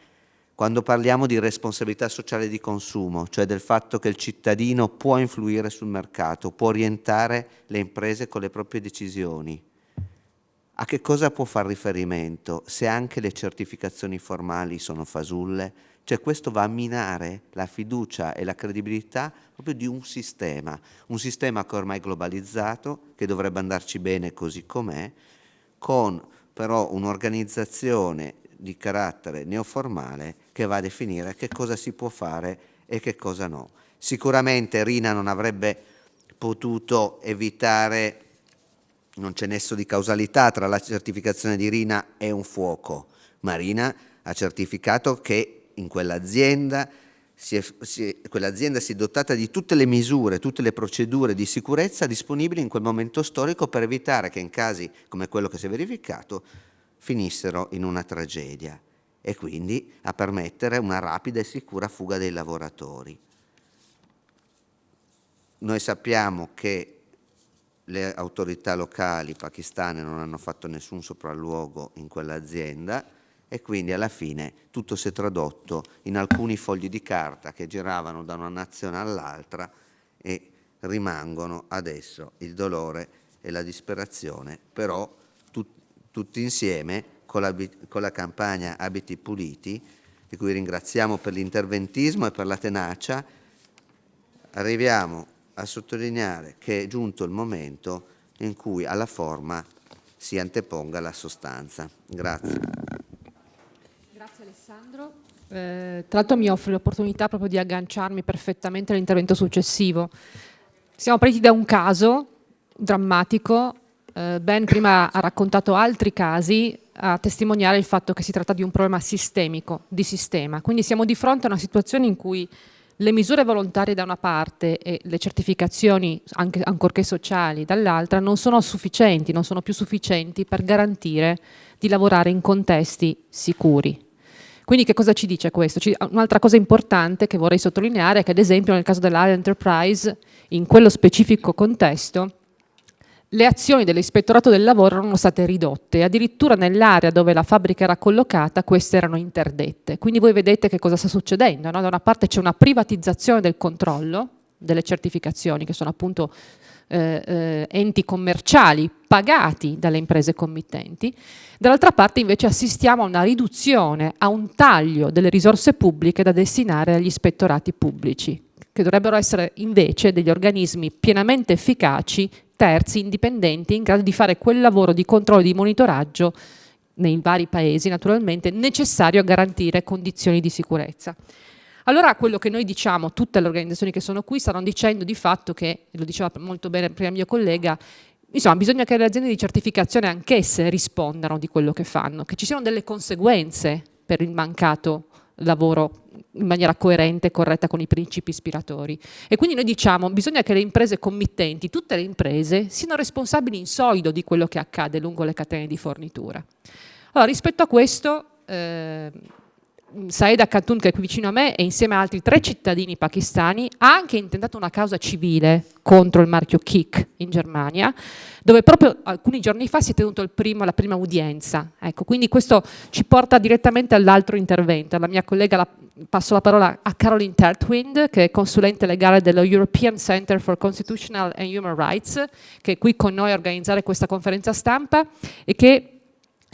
Quando parliamo di responsabilità sociale di consumo, cioè del fatto che il cittadino può influire sul mercato, può orientare le imprese con le proprie decisioni, a che cosa può fare riferimento se anche le certificazioni formali sono fasulle? Cioè questo va a minare la fiducia e la credibilità proprio di un sistema, un sistema che è ormai globalizzato, che dovrebbe andarci bene così com'è, con però un'organizzazione di carattere neoformale che va a definire che cosa si può fare e che cosa no. Sicuramente Rina non avrebbe potuto evitare, non c'è nesso di causalità tra la certificazione di Rina e un fuoco, ma Rina ha certificato che in quell'azienda quell'azienda si è dotata di tutte le misure, tutte le procedure di sicurezza disponibili in quel momento storico per evitare che in casi come quello che si è verificato finissero in una tragedia e quindi a permettere una rapida e sicura fuga dei lavoratori. Noi sappiamo che le autorità locali pakistane non hanno fatto nessun sopralluogo in quell'azienda, e quindi alla fine tutto si è tradotto in alcuni fogli di carta che giravano da una nazione all'altra e rimangono adesso il dolore e la disperazione, però tut, tutti insieme con la, con la campagna Abiti Puliti, di cui ringraziamo per l'interventismo e per la tenacia, arriviamo a sottolineare che è giunto il momento in cui alla forma si anteponga la sostanza. Grazie. Alessandro. Eh, tra l'altro mi offre l'opportunità proprio di agganciarmi perfettamente all'intervento successivo. Siamo partiti da un caso drammatico, Ben prima ha raccontato altri casi a testimoniare il fatto che si tratta di un problema sistemico, di sistema. Quindi siamo di fronte a una situazione in cui le misure volontarie da una parte e le certificazioni, anche, ancorché sociali, dall'altra, non sono sufficienti, non sono più sufficienti per garantire di lavorare in contesti sicuri. Quindi che cosa ci dice questo? Un'altra cosa importante che vorrei sottolineare è che ad esempio nel caso dell'Area Enterprise, in quello specifico contesto, le azioni dell'ispettorato del lavoro erano state ridotte, addirittura nell'area dove la fabbrica era collocata queste erano interdette. Quindi voi vedete che cosa sta succedendo, no? da una parte c'è una privatizzazione del controllo delle certificazioni, che sono appunto eh, eh, enti commerciali pagati dalle imprese committenti, dall'altra parte invece assistiamo a una riduzione, a un taglio delle risorse pubbliche da destinare agli ispettorati pubblici, che dovrebbero essere invece degli organismi pienamente efficaci, terzi, indipendenti, in grado di fare quel lavoro di controllo e di monitoraggio nei vari paesi naturalmente necessario a garantire condizioni di sicurezza. Allora quello che noi diciamo, tutte le organizzazioni che sono qui stanno dicendo di fatto che, lo diceva molto bene prima il mio collega, insomma bisogna che le aziende di certificazione anch'esse rispondano di quello che fanno, che ci siano delle conseguenze per il mancato lavoro in maniera coerente e corretta con i principi ispiratori. E quindi noi diciamo bisogna che le imprese committenti, tutte le imprese, siano responsabili in solido di quello che accade lungo le catene di fornitura. Allora, rispetto a questo, eh, Saeda Khatun, che è qui vicino a me, e insieme a altri tre cittadini pakistani, ha anche intentato una causa civile contro il marchio Kik in Germania, dove proprio alcuni giorni fa si è tenuto primo, la prima udienza. Ecco, quindi questo ci porta direttamente all'altro intervento. La mia collega, la, passo la parola a Caroline Tertwind, che è consulente legale dello European Center for Constitutional and Human Rights, che è qui con noi a organizzare questa conferenza stampa e che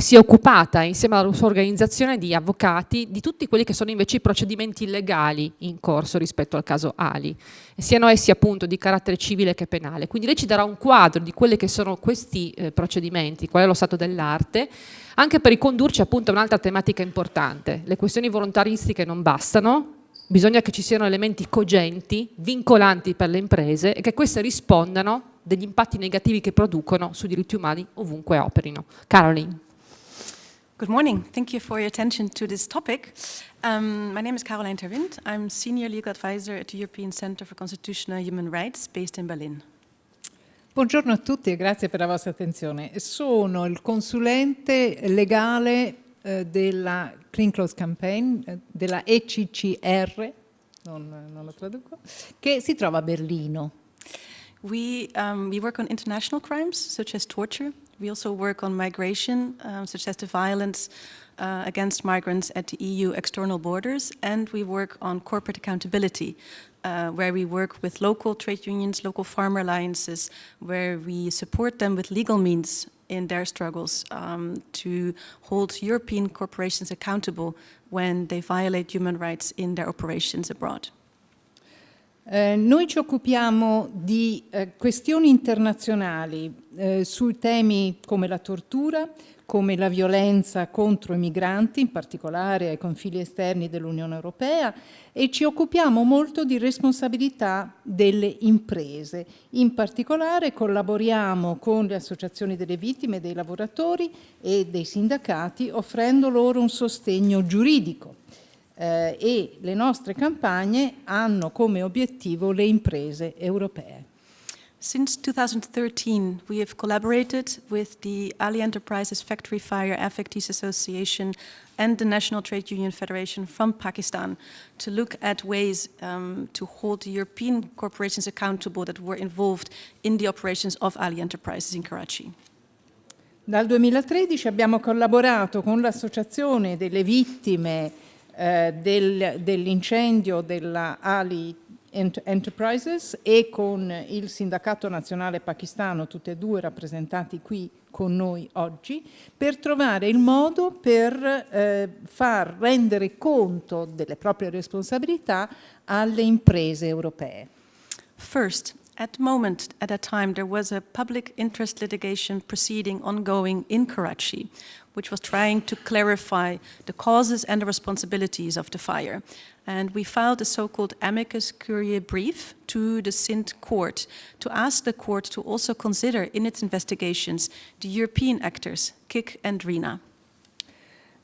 si è occupata insieme alla sua organizzazione di avvocati di tutti quelli che sono invece i procedimenti legali in corso rispetto al caso Ali, siano essi appunto di carattere civile che penale. Quindi lei ci darà un quadro di quelli che sono questi eh, procedimenti, qual è lo stato dell'arte, anche per ricondurci appunto a un'altra tematica importante. Le questioni volontaristiche non bastano, bisogna che ci siano elementi cogenti, vincolanti per le imprese e che queste rispondano degli impatti negativi che producono sui diritti umani ovunque operino. Caroline. Good morning. Thank you for your attention to this topic. Um, my name is Caroline Terwind. I'm Senior Legal Advisor at the European Center for Constitutional Human Rights based in Berlin. Buongiorno a tutti e grazie per la vostra attenzione. Sono il consulente legale eh, della Clean Clothes Campaign, eh, della ECCR, non, non lo traduco, che si trova a Berlino. We, um, we work on international crimes such as torture, We also work on migration, um, such as the violence uh, against migrants at the EU external borders, and we work on corporate accountability, uh, where we work with local trade unions, local farmer alliances, where we support them with legal means in their struggles um, to hold European corporations accountable when they violate human rights in their operations abroad. Eh, noi ci occupiamo di eh, questioni internazionali eh, sui temi come la tortura, come la violenza contro i migranti, in particolare ai confini esterni dell'Unione Europea, e ci occupiamo molto di responsabilità delle imprese. In particolare collaboriamo con le associazioni delle vittime, dei lavoratori e dei sindacati, offrendo loro un sostegno giuridico eh, e le nostre campagne hanno come obiettivo le imprese europee. Since 2013, we have collaborated with the Ali Enterprises Factory Fire Affectees Association and the National Trade Union Federation from Pakistan to look at ways um, to hold European corporations accountable that were involved in the operations of Ali Enterprises in Karachi. Dal 2013 abbiamo collaborato con l'Associazione delle Vittime eh, del, dell'incendio della Ali Enterprises e con il Sindacato Nazionale Pakistano, tutti e due rappresentati qui con noi oggi, per trovare il modo per eh, far rendere conto delle proprie responsabilità alle imprese europee. First, at the moment, at that time, there was a public interest litigation proceeding ongoing in Karachi, which was trying to clarify the causes and the responsibilities of the fire. And we filed a so-called amicus curiae brief to the Sindh court to ask the court to also consider in its investigations the European actors, Kik and Rina.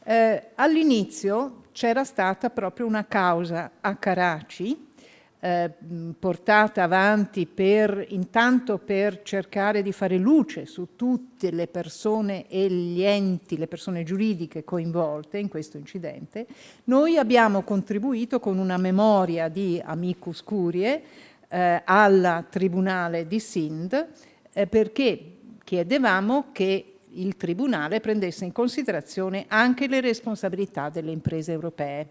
Eh, All'inizio c'era stata proprio una causa a Karachi eh, portata avanti per, intanto per cercare di fare luce su tutte le persone e gli enti, le persone giuridiche coinvolte in questo incidente, noi abbiamo contribuito con una memoria di amicus curie eh, al Tribunale di Sindh eh, perché chiedevamo che il Tribunale prendesse in considerazione anche le responsabilità delle imprese europee.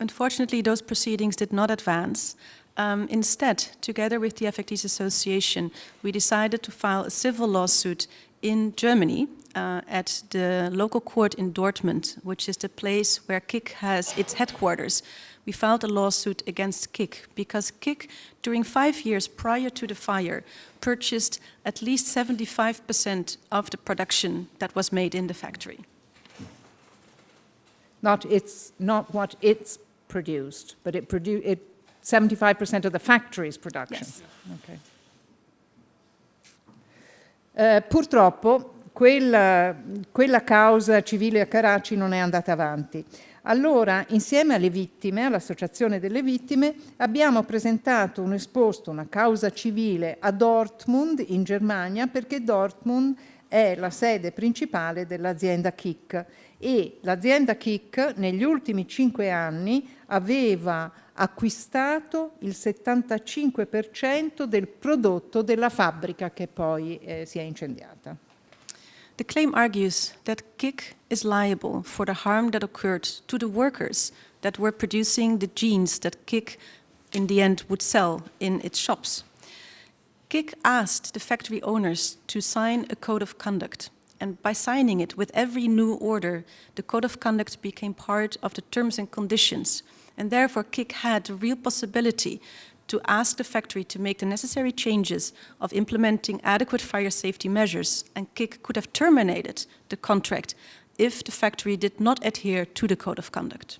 Unfortunately, those proceedings did not advance. um, instead, together with the FACTs Association, we decided to file a civil lawsuit in Germany uh, at the local court in Dortmund, which is the place where KIK has its headquarters. We filed a lawsuit against KIK because KIK, during five years prior to the fire, purchased at least 75% of the production that was made in the factory. Not, it's not what it's produced, but it produced it 75% of the factory's production. Yes. Okay. Eh, purtroppo quella, quella causa civile a Karachi non è andata avanti. Allora, insieme alle vittime, all'Associazione delle Vittime, abbiamo presentato un esposto, una causa civile a Dortmund, in Germania, perché Dortmund è la sede principale dell'azienda KIK e l'azienda KIK negli ultimi cinque anni aveva acquistato il 75% del prodotto della fabbrica che poi eh, si è incendiata. The claim argues that KIK is liable for the harm that occurred to the workers that were producing the jeans that KIK in the end would sell in its shops. KIK asked the factory owners to sign a code of conduct and by signing it with every new order, the code of conduct became part of the terms and conditions and therefore KIK had the real possibility to ask the factory to make the necessary changes of implementing adequate fire safety measures, and KIK could have terminated the contract if the factory did not adhere to the code of conduct.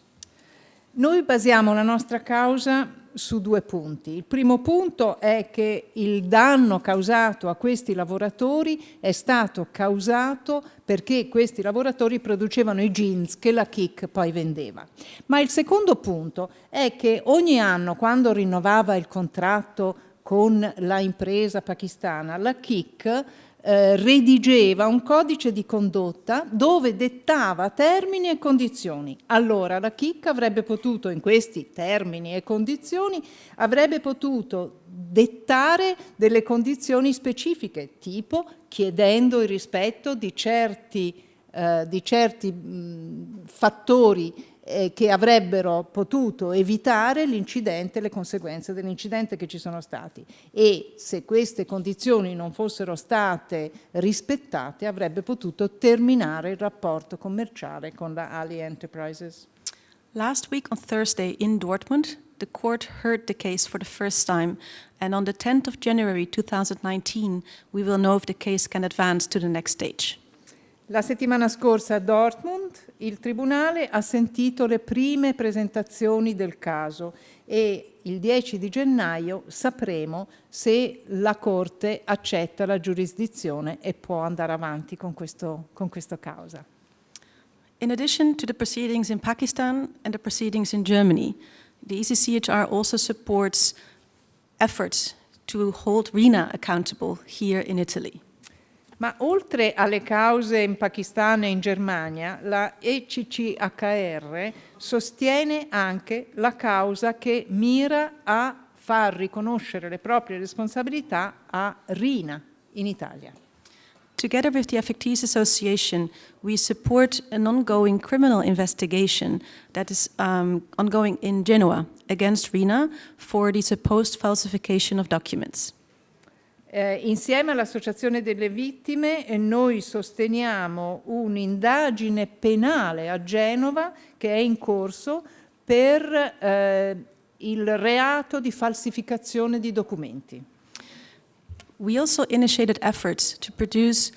Noi basiamo la nostra causa su due punti. Il primo punto è che il danno causato a questi lavoratori è stato causato perché questi lavoratori producevano i jeans che la KIK poi vendeva. Ma il secondo punto è che ogni anno quando rinnovava il contratto con la impresa pakistana, la KIK eh, redigeva un codice di condotta dove dettava termini e condizioni. Allora la chicca avrebbe potuto, in questi termini e condizioni, avrebbe potuto dettare delle condizioni specifiche, tipo chiedendo il rispetto di certi, eh, di certi mh, fattori eh, che avrebbero potuto evitare l'incidente, le conseguenze dell'incidente che ci sono stati e se queste condizioni non fossero state rispettate avrebbe potuto terminare il rapporto commerciale con la Ali Enterprises. Last week on Thursday in Dortmund, the court heard the case for the first time and on the 10th of January 2019 we will know if the case can advance to the next stage. La settimana scorsa a Dortmund il Tribunale ha sentito le prime presentazioni del caso e il 10 di gennaio sapremo se la Corte accetta la giurisdizione e può andare avanti con, questo, con questa causa. In addition to the proceedings in Pakistan and the proceedings in Germany, the ECCHR also supports efforts to hold RINA accountable here in Italy. Ma oltre alle cause in Pakistan e in Germania, la ECCHR sostiene anche la causa che mira a far riconoscere le proprie responsabilità a Rina in Italia. Together with the Affectees Association, we support an ongoing criminal investigation that is um, ongoing in Genoa against Rina for the supposed falsification of documents. Eh, insieme all'Associazione delle Vittime eh, noi sosteniamo un'indagine penale a Genova che è in corso per eh, il reato di falsificazione di documenti. We also initiated efforts to produce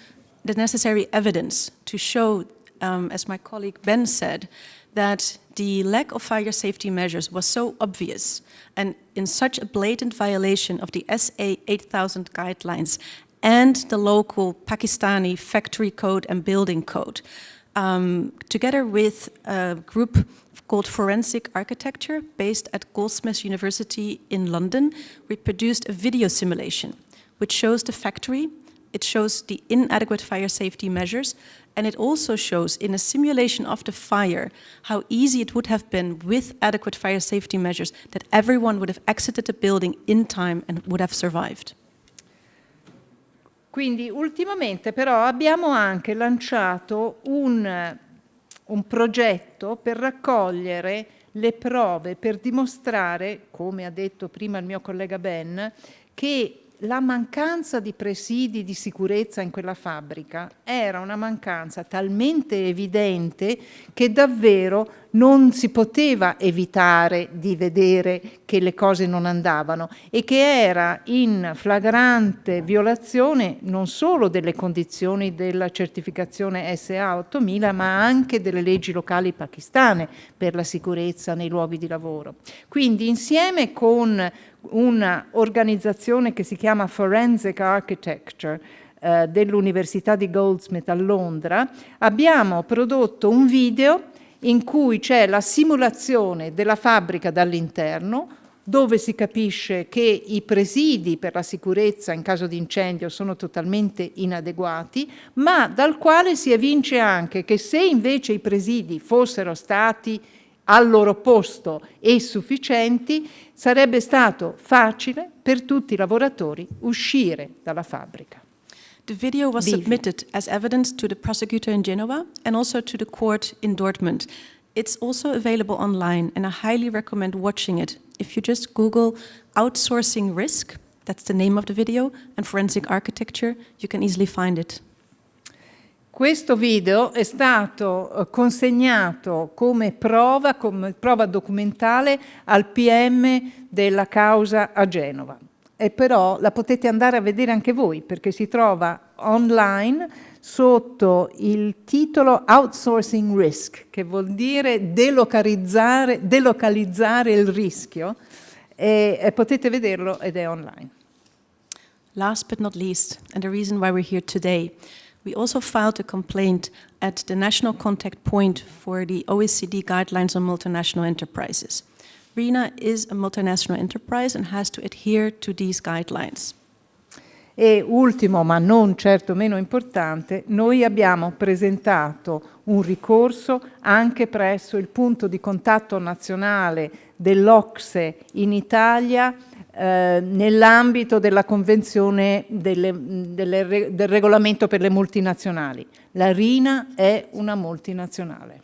the necessary evidence to show, um, as my colleague Ben said, that the lack of fire safety measures was so obvious and in such a blatant violation of the SA 8000 guidelines and the local Pakistani factory code and building code, um, together with a group called Forensic Architecture based at Goldsmiths University in London, we produced a video simulation which shows the factory, it shows the inadequate fire safety measures, and it also shows in a simulation of the fire how easy it would have been with adequate fire safety measures that everyone would have exited the building in time and would have survived. Quindi ultimamente però abbiamo anche lanciato un, un progetto per raccogliere le prove per dimostrare, come ha detto prima il mio collega Ben, che la mancanza di presidi di sicurezza in quella fabbrica era una mancanza talmente evidente che davvero non si poteva evitare di vedere che le cose non andavano e che era in flagrante violazione non solo delle condizioni della certificazione SA 8000 ma anche delle leggi locali pakistane per la sicurezza nei luoghi di lavoro. Quindi insieme con un'organizzazione che si chiama Forensic Architecture eh, dell'Università di Goldsmith a Londra, abbiamo prodotto un video in cui c'è la simulazione della fabbrica dall'interno, dove si capisce che i presidi per la sicurezza in caso di incendio sono totalmente inadeguati, ma dal quale si evince anche che se invece i presidi fossero stati al loro posto e sufficienti, sarebbe stato facile per tutti i lavoratori uscire dalla fabbrica. The video was submitted as evidence to the prosecutor in Genova and also to the court in Dortmund. It's also available online and I highly recommend watching it. If you just Google outsourcing risk, that's the name of the video, and forensic architecture, you can easily find it. Questo video è stato eh, consegnato come prova, come prova documentale al PM della causa a Genova. E però la potete andare a vedere anche voi perché si trova online sotto il titolo Outsourcing Risk, che vuol dire delocalizzare, delocalizzare il rischio, e, e potete vederlo ed è online. Last but not least, and the reason why we're here today, we also filed a complaint at the national contact point for the OECD guidelines on multinational enterprises. RENA is a multinational enterprise and has to adhere to these guidelines. E ultimo, ma non certo meno importante, noi abbiamo presentato un ricorso anche presso il punto di contatto nazionale dell'Ocse in Italia eh, nell'ambito della convenzione delle, delle, del regolamento per le multinazionali. La RINA è una multinazionale.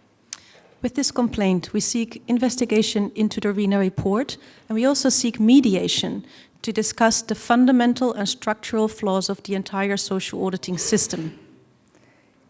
With this complaint, we seek investigation into the RENA report, and we also seek mediation to discuss the fundamental and structural flaws of the entire social auditing system.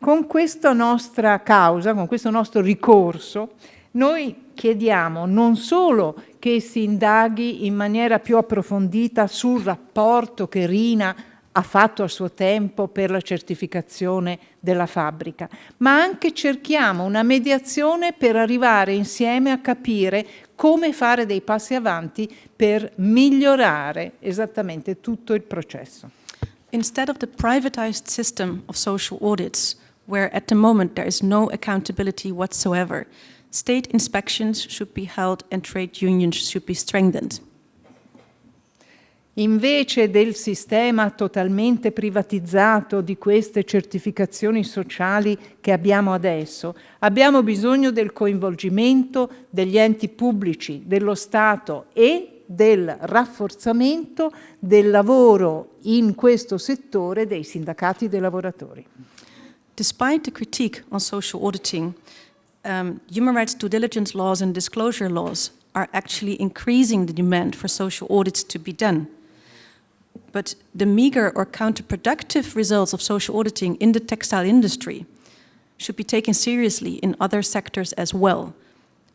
Con questa nostra causa, con questo nostro ricorso, noi chiediamo non solo che si indaghi in maniera più approfondita sul rapporto che Rina ha fatto a suo tempo per la certificazione della fabbrica, ma anche cerchiamo una mediazione per arrivare insieme a capire come fare dei passi avanti per migliorare esattamente tutto il processo. Instead of the privatized system of social audits, where at the moment there is no accountability whatsoever, state inspections should be held and trade unions should be strengthened. Invece del sistema totalmente privatizzato di queste certificazioni sociali che abbiamo adesso, abbiamo bisogno del coinvolgimento degli enti pubblici, dello Stato e del rafforzamento del lavoro in questo settore dei sindacati dei lavoratori. Despite the critique on social auditing, um, human rights due diligence laws and disclosure laws are actually increasing the demand for social audits to be done. But the meager or counterproductive results of social auditing in the textile industry should be taken seriously in other sectors as well.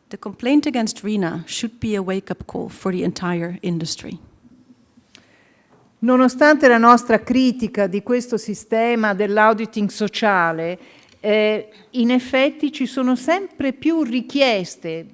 The complaint against RINA should be a wake-up call for the entire industry. Nonostante la nostra critica di questo sistema dell'auditing sociale, eh, in effetti ci sono sempre più richieste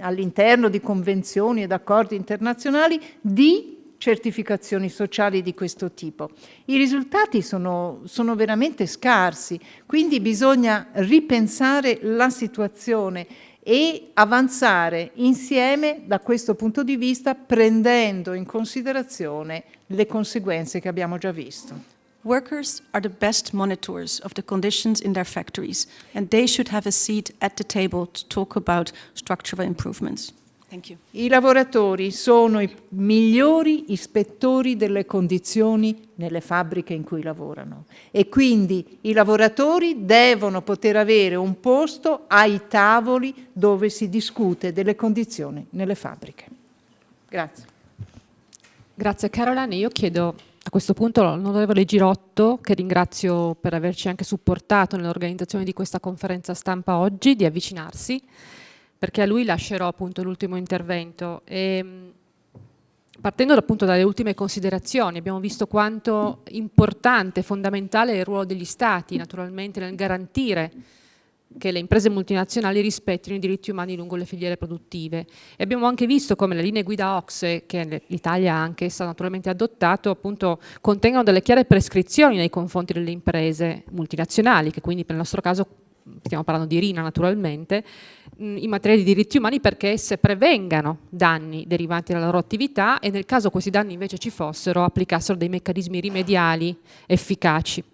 all'interno di convenzioni ed accordi internazionali di certificazioni sociali di questo tipo. I risultati sono, sono veramente scarsi, quindi bisogna ripensare la situazione e avanzare insieme da questo punto di vista prendendo in considerazione le conseguenze che abbiamo già visto. Workers are the best monitors of the conditions in their factories and they should have a seat at the table to talk about structural improvements. Thank you. I lavoratori sono i migliori ispettori delle condizioni nelle fabbriche in cui lavorano e quindi i lavoratori devono poter avere un posto ai tavoli dove si discute delle condizioni nelle fabbriche. Grazie. Grazie Caroline. Io chiedo a questo punto l'onorevole Girotto, che ringrazio per averci anche supportato nell'organizzazione di questa conferenza stampa oggi, di avvicinarsi perché a lui lascerò appunto l'ultimo intervento. E, partendo appunto dalle ultime considerazioni, abbiamo visto quanto importante e fondamentale è il ruolo degli Stati, naturalmente, nel garantire che le imprese multinazionali rispettino i diritti umani lungo le filiere produttive. E abbiamo anche visto come le linee guida OXE, che l'Italia ha anche essa naturalmente adottato, appunto contengono delle chiare prescrizioni nei confronti delle imprese multinazionali, che quindi nel nostro caso stiamo parlando di Rina naturalmente, in materia di diritti umani perché esse prevengano danni derivanti dalla loro attività e nel caso questi danni invece ci fossero applicassero dei meccanismi rimediali efficaci.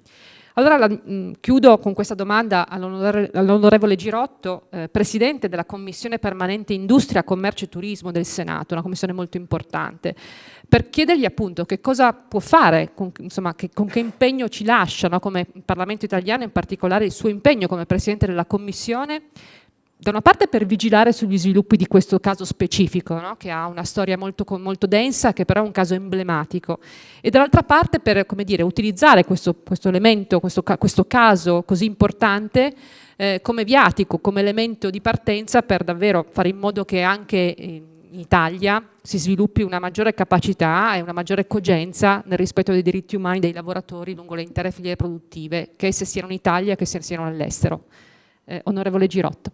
Allora la, mh, chiudo con questa domanda all'onorevole Girotto, eh, Presidente della Commissione Permanente Industria, Commercio e Turismo del Senato, una commissione molto importante, per chiedergli appunto che cosa può fare, con, insomma, che, con che impegno ci lascia no, come Parlamento italiano, in particolare il suo impegno come Presidente della Commissione, da una parte per vigilare sugli sviluppi di questo caso specifico, no? che ha una storia molto, molto, densa, che però è un caso emblematico, e dall'altra parte per dire, utilizzare questo, questo elemento, questo, questo, caso così importante eh, come viatico, come elemento di partenza per davvero fare in modo che anche in Italia si sviluppi una maggiore capacità e una maggiore cogenza nel rispetto dei diritti umani dei lavoratori lungo le intere filiere produttive, che esse siano in Italia che siano all'estero. Eh, onorevole Girotto.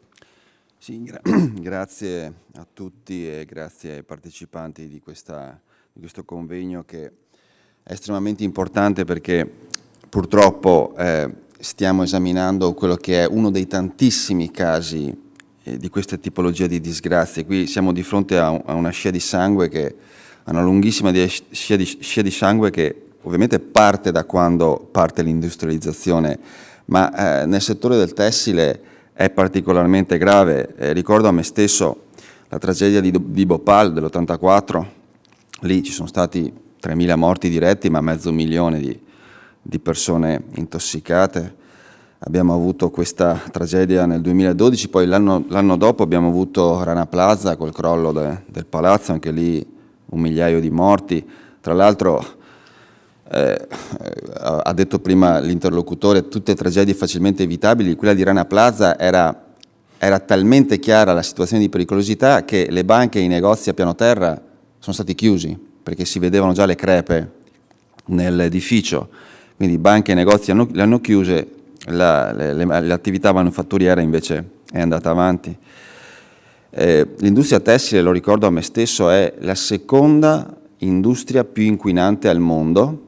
Sì, gra grazie a tutti e grazie ai partecipanti di, questa, di, questo convegno che è estremamente importante perché purtroppo eh, stiamo esaminando quello che è uno dei tantissimi casi eh, di questa tipologia di disgrazie. Qui siamo di fronte a, a una scia di sangue che a una lunghissima scia di, scia di sangue che ovviamente parte da quando parte l'industrializzazione, ma eh, nel settore del tessile è particolarmente grave. Eh, ricordo a me stesso la tragedia di, di Bhopal dell'84, lì ci sono stati 3.000 morti diretti ma mezzo milione di, di persone intossicate. Abbiamo avuto questa tragedia nel 2012, poi l'anno dopo abbiamo avuto Rana Plaza col crollo de, del palazzo, anche lì un migliaio di morti. Tra l'altro eh, ha detto prima l'interlocutore, tutte tragedie facilmente evitabili, quella di Rana Plaza era, era, talmente chiara la situazione di pericolosità che le banche e i negozi a piano terra sono stati chiusi perché si vedevano già le crepe nell'edificio, quindi banche e negozi hanno, le hanno chiuse, l'attività manufatturiera invece è andata avanti. Eh, l'industria tessile, lo ricordo a me stesso, è la seconda industria più inquinante al mondo,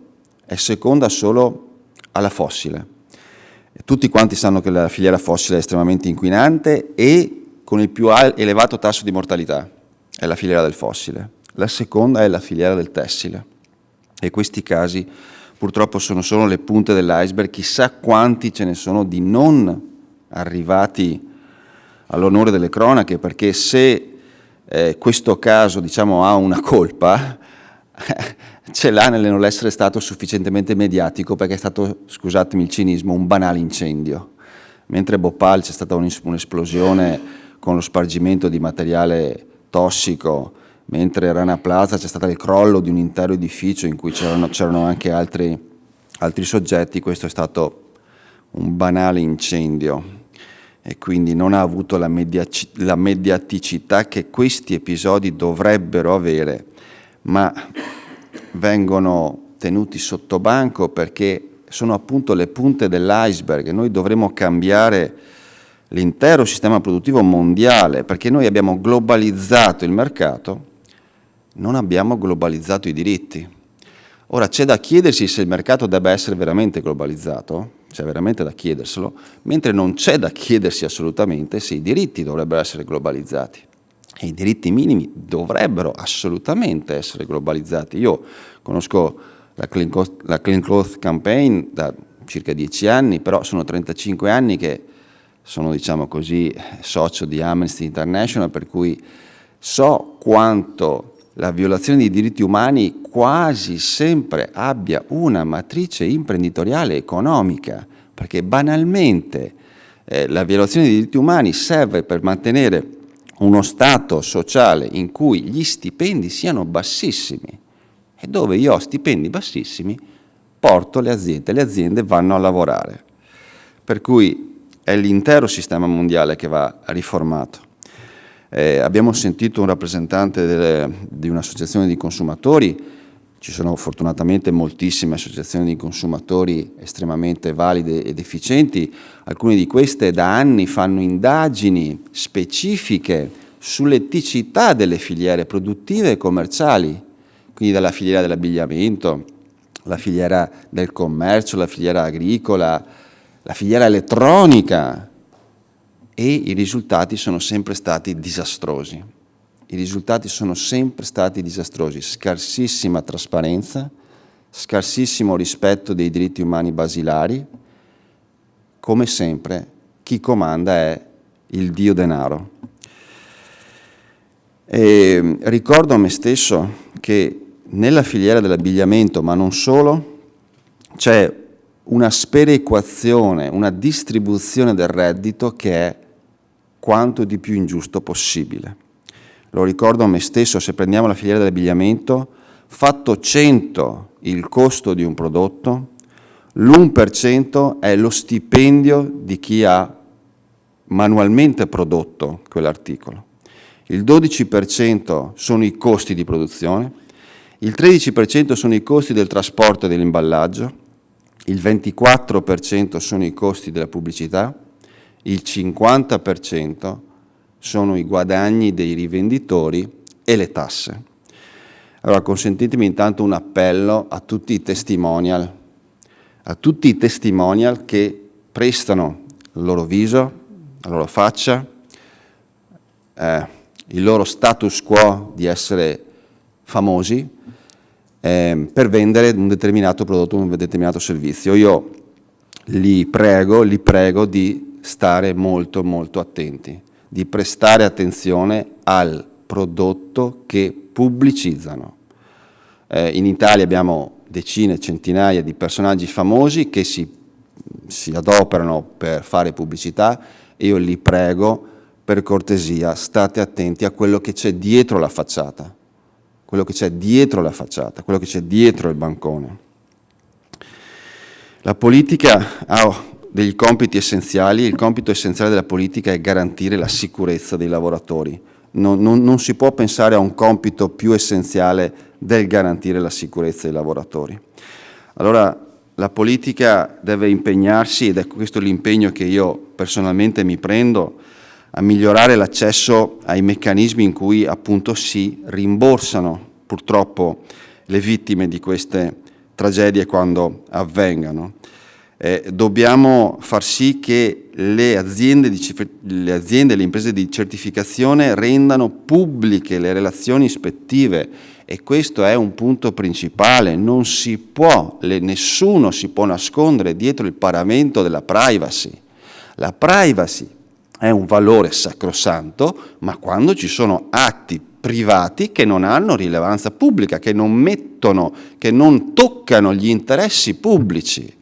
è seconda solo alla fossile. Tutti quanti sanno che la filiera fossile è estremamente inquinante e con il più elevato tasso di mortalità è la filiera del fossile. La seconda è la filiera del tessile e questi casi purtroppo sono solo le punte dell'iceberg, chissà quanti ce ne sono di non arrivati all'onore delle cronache, perché se eh, questo caso diciamo, ha una colpa, ce l'ha nel non essere stato sufficientemente mediatico perché è stato, scusatemi il cinismo, un banale incendio. Mentre a Bhopal c'è stata un'esplosione con lo spargimento di materiale tossico, mentre a Rana Plaza c'è stato il crollo di un intero edificio in cui c'erano anche altri, altri soggetti, questo è stato un banale incendio e quindi non ha avuto la, mediaci la mediaticità che questi episodi dovrebbero avere, ma vengono tenuti sotto banco perché sono appunto le punte dell'iceberg noi dovremo cambiare l'intero sistema produttivo mondiale perché noi abbiamo globalizzato il mercato, non abbiamo globalizzato i diritti. Ora c'è da chiedersi se il mercato debba essere veramente globalizzato, c'è veramente da chiederselo, mentre non c'è da chiedersi assolutamente se i diritti dovrebbero essere globalizzati e i diritti minimi dovrebbero assolutamente essere globalizzati. Io conosco la Clean, Cost, la Clean Cloth Campaign da circa dieci anni, però sono 35 anni che sono, diciamo così, socio di Amnesty International, per cui so quanto la violazione dei diritti umani quasi sempre abbia una matrice imprenditoriale economica, perché banalmente eh, la violazione dei diritti umani serve per mantenere uno stato sociale in cui gli stipendi siano bassissimi e dove io ho stipendi bassissimi porto le aziende, le aziende vanno a lavorare. Per cui è l'intero sistema mondiale che va riformato. Eh, abbiamo sentito un rappresentante delle, di un'associazione di consumatori, ci sono fortunatamente moltissime associazioni di consumatori estremamente valide ed efficienti, alcune di queste da anni fanno indagini specifiche sull'eticità delle filiere produttive e commerciali, quindi dalla filiera dell'abbigliamento, la filiera del commercio, la filiera agricola, la filiera elettronica e i risultati sono sempre stati disastrosi. I risultati sono sempre stati disastrosi, scarsissima trasparenza, scarsissimo rispetto dei diritti umani basilari, come sempre chi comanda è il Dio denaro. E ricordo a me stesso che nella filiera dell'abbigliamento, ma non solo, c'è una sperequazione, una distribuzione del reddito che è quanto di più ingiusto possibile. Lo ricordo a me stesso, se prendiamo la filiera dell'abbigliamento, fatto 100 il costo di un prodotto, l'1% è lo stipendio di chi ha manualmente prodotto quell'articolo. Il 12% sono i costi di produzione, il 13% sono i costi del trasporto e dell'imballaggio, il 24% sono i costi della pubblicità, il 50% sono i guadagni dei rivenditori e le tasse. Allora consentitemi intanto un appello a tutti i testimonial, a tutti i testimonial che prestano il loro viso, la loro faccia, eh, il loro status quo di essere famosi eh, per vendere un determinato prodotto, un determinato servizio. Io li prego, li prego di stare molto molto attenti, di prestare attenzione al prodotto che pubblicizzano. Eh, in Italia abbiamo decine, centinaia di personaggi famosi che si, si adoperano per fare pubblicità e io li prego per cortesia state attenti a quello che c'è dietro la facciata quello che c'è dietro la facciata, quello che c'è dietro il bancone. La politica ha degli compiti essenziali, il compito essenziale della politica è garantire la sicurezza dei lavoratori. Non, non, non si può pensare a un compito più essenziale del garantire la sicurezza dei lavoratori. Allora la politica deve impegnarsi, ed è questo l'impegno che io personalmente mi prendo, a migliorare l'accesso ai meccanismi in cui appunto si rimborsano purtroppo le vittime di queste tragedie quando avvengano. Eh, dobbiamo far sì che le aziende, le aziende le imprese di certificazione rendano pubbliche le relazioni ispettive e questo è un punto principale, non si può, le, nessuno si può nascondere dietro il paramento della privacy. La privacy è un valore sacrosanto, ma quando ci sono atti privati che non hanno rilevanza pubblica, che non mettono, che non toccano gli interessi pubblici.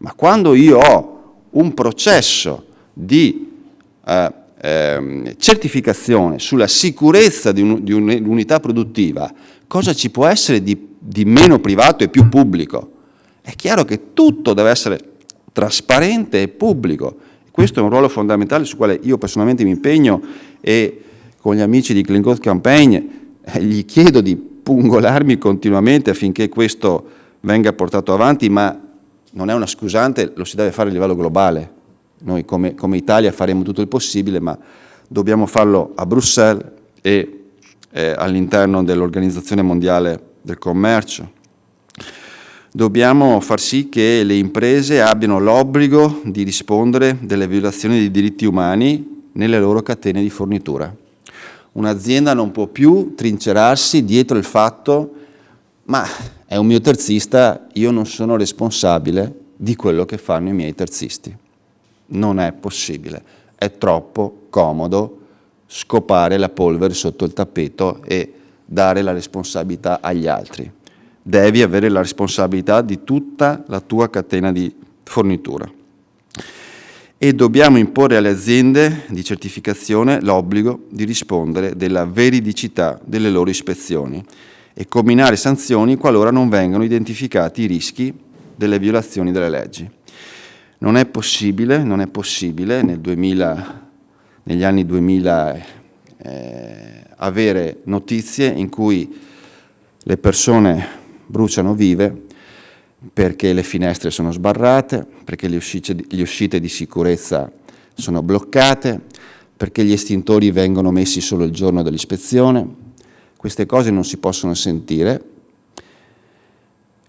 Ma quando io ho un processo di eh, eh, certificazione sulla sicurezza di, un, un'unità produttiva, cosa ci può essere di, di meno privato e più pubblico? È chiaro che tutto deve essere trasparente e pubblico questo è un ruolo fondamentale sul quale io personalmente mi impegno e con gli amici di Clean Code Campaign eh, gli chiedo di pungolarmi continuamente affinché questo venga portato avanti, ma non è una scusante, lo si deve fare a livello globale. Noi come, come Italia faremo tutto il possibile, ma dobbiamo farlo a Bruxelles e eh, all'interno dell'Organizzazione Mondiale del Commercio dobbiamo far sì che le imprese abbiano l'obbligo di rispondere delle violazioni dei diritti umani nelle loro catene di fornitura. Un'azienda non può più trincerarsi dietro il fatto ma è un mio terzista, io non sono responsabile di quello che fanno i miei terzisti. Non è possibile, è troppo comodo scopare la polvere sotto il tappeto e dare la responsabilità agli altri. Devi avere la responsabilità di tutta la tua catena di fornitura. E dobbiamo imporre alle aziende di certificazione l'obbligo di rispondere della veridicità delle loro ispezioni e combinare sanzioni qualora non vengano identificati i rischi delle violazioni delle leggi. Non è possibile, non è possibile nel 2000, negli anni 2000 eh, avere notizie in cui le persone bruciano vive perché le finestre sono sbarrate, perché le uscite, le uscite di sicurezza sono bloccate, perché gli estintori vengono messi solo il giorno dell'ispezione. Queste cose non si possono sentire,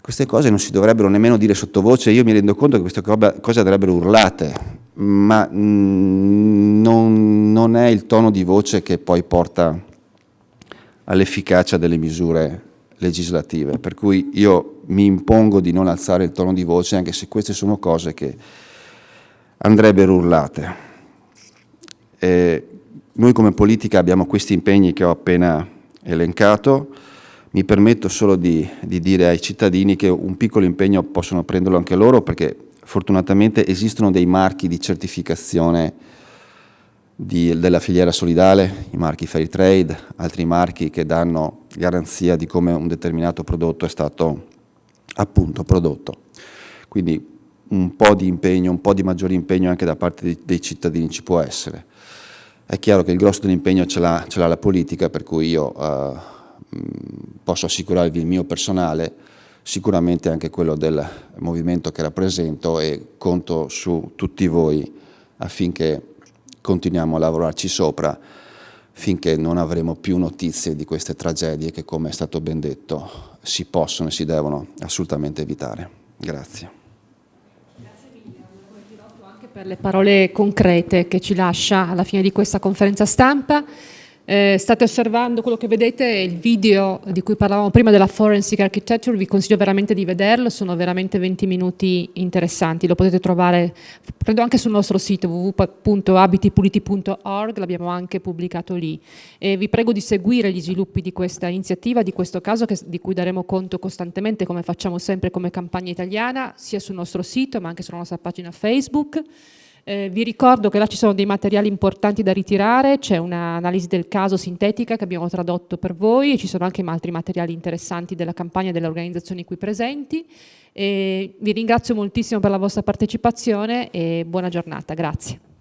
queste cose non si dovrebbero nemmeno dire sottovoce, io mi rendo conto che queste cose andrebbero urlate, ma mm, non, non è il tono di voce che poi porta all'efficacia delle misure legislative, per cui io mi impongo di non alzare il tono di voce anche se queste sono cose che andrebbero urlate. E noi come politica abbiamo questi impegni che ho appena elencato, mi permetto solo di, di, dire ai cittadini che un piccolo impegno possono prenderlo anche loro perché fortunatamente esistono dei marchi di certificazione di, della filiera solidale, i marchi Fair Trade, altri marchi che danno garanzia di come un determinato prodotto è stato appunto prodotto. Quindi un po' di impegno, un po' di maggiore impegno anche da parte dei cittadini ci può essere. È chiaro che il grosso dell'impegno ce l'ha la politica, per cui io eh, posso assicurarvi il mio personale, sicuramente anche quello del movimento che rappresento e conto su tutti voi affinché continuiamo a lavorarci sopra finché non avremo più notizie di queste tragedie che, come è stato ben detto, si possono e si devono assolutamente evitare. Grazie. Per le parole concrete che ci lascia alla fine di questa conferenza stampa. Eh, state osservando quello che vedete, il video di cui parlavamo prima della Forensic Architecture, vi consiglio veramente di vederlo, sono veramente 20 minuti interessanti, lo potete trovare, credo anche sul nostro sito www.abitipuliti.org, l'abbiamo anche pubblicato lì. E vi prego di seguire gli sviluppi di questa iniziativa, di questo caso, che, di cui daremo conto costantemente, come facciamo sempre come campagna italiana, sia sul nostro sito ma anche sulla nostra pagina Facebook. Eh, vi ricordo che là ci sono dei materiali importanti da ritirare, c'è un'analisi del caso sintetica che abbiamo tradotto per voi e ci sono anche altri materiali interessanti della campagna e delle organizzazioni qui presenti. E vi ringrazio moltissimo per la vostra partecipazione e buona giornata, grazie.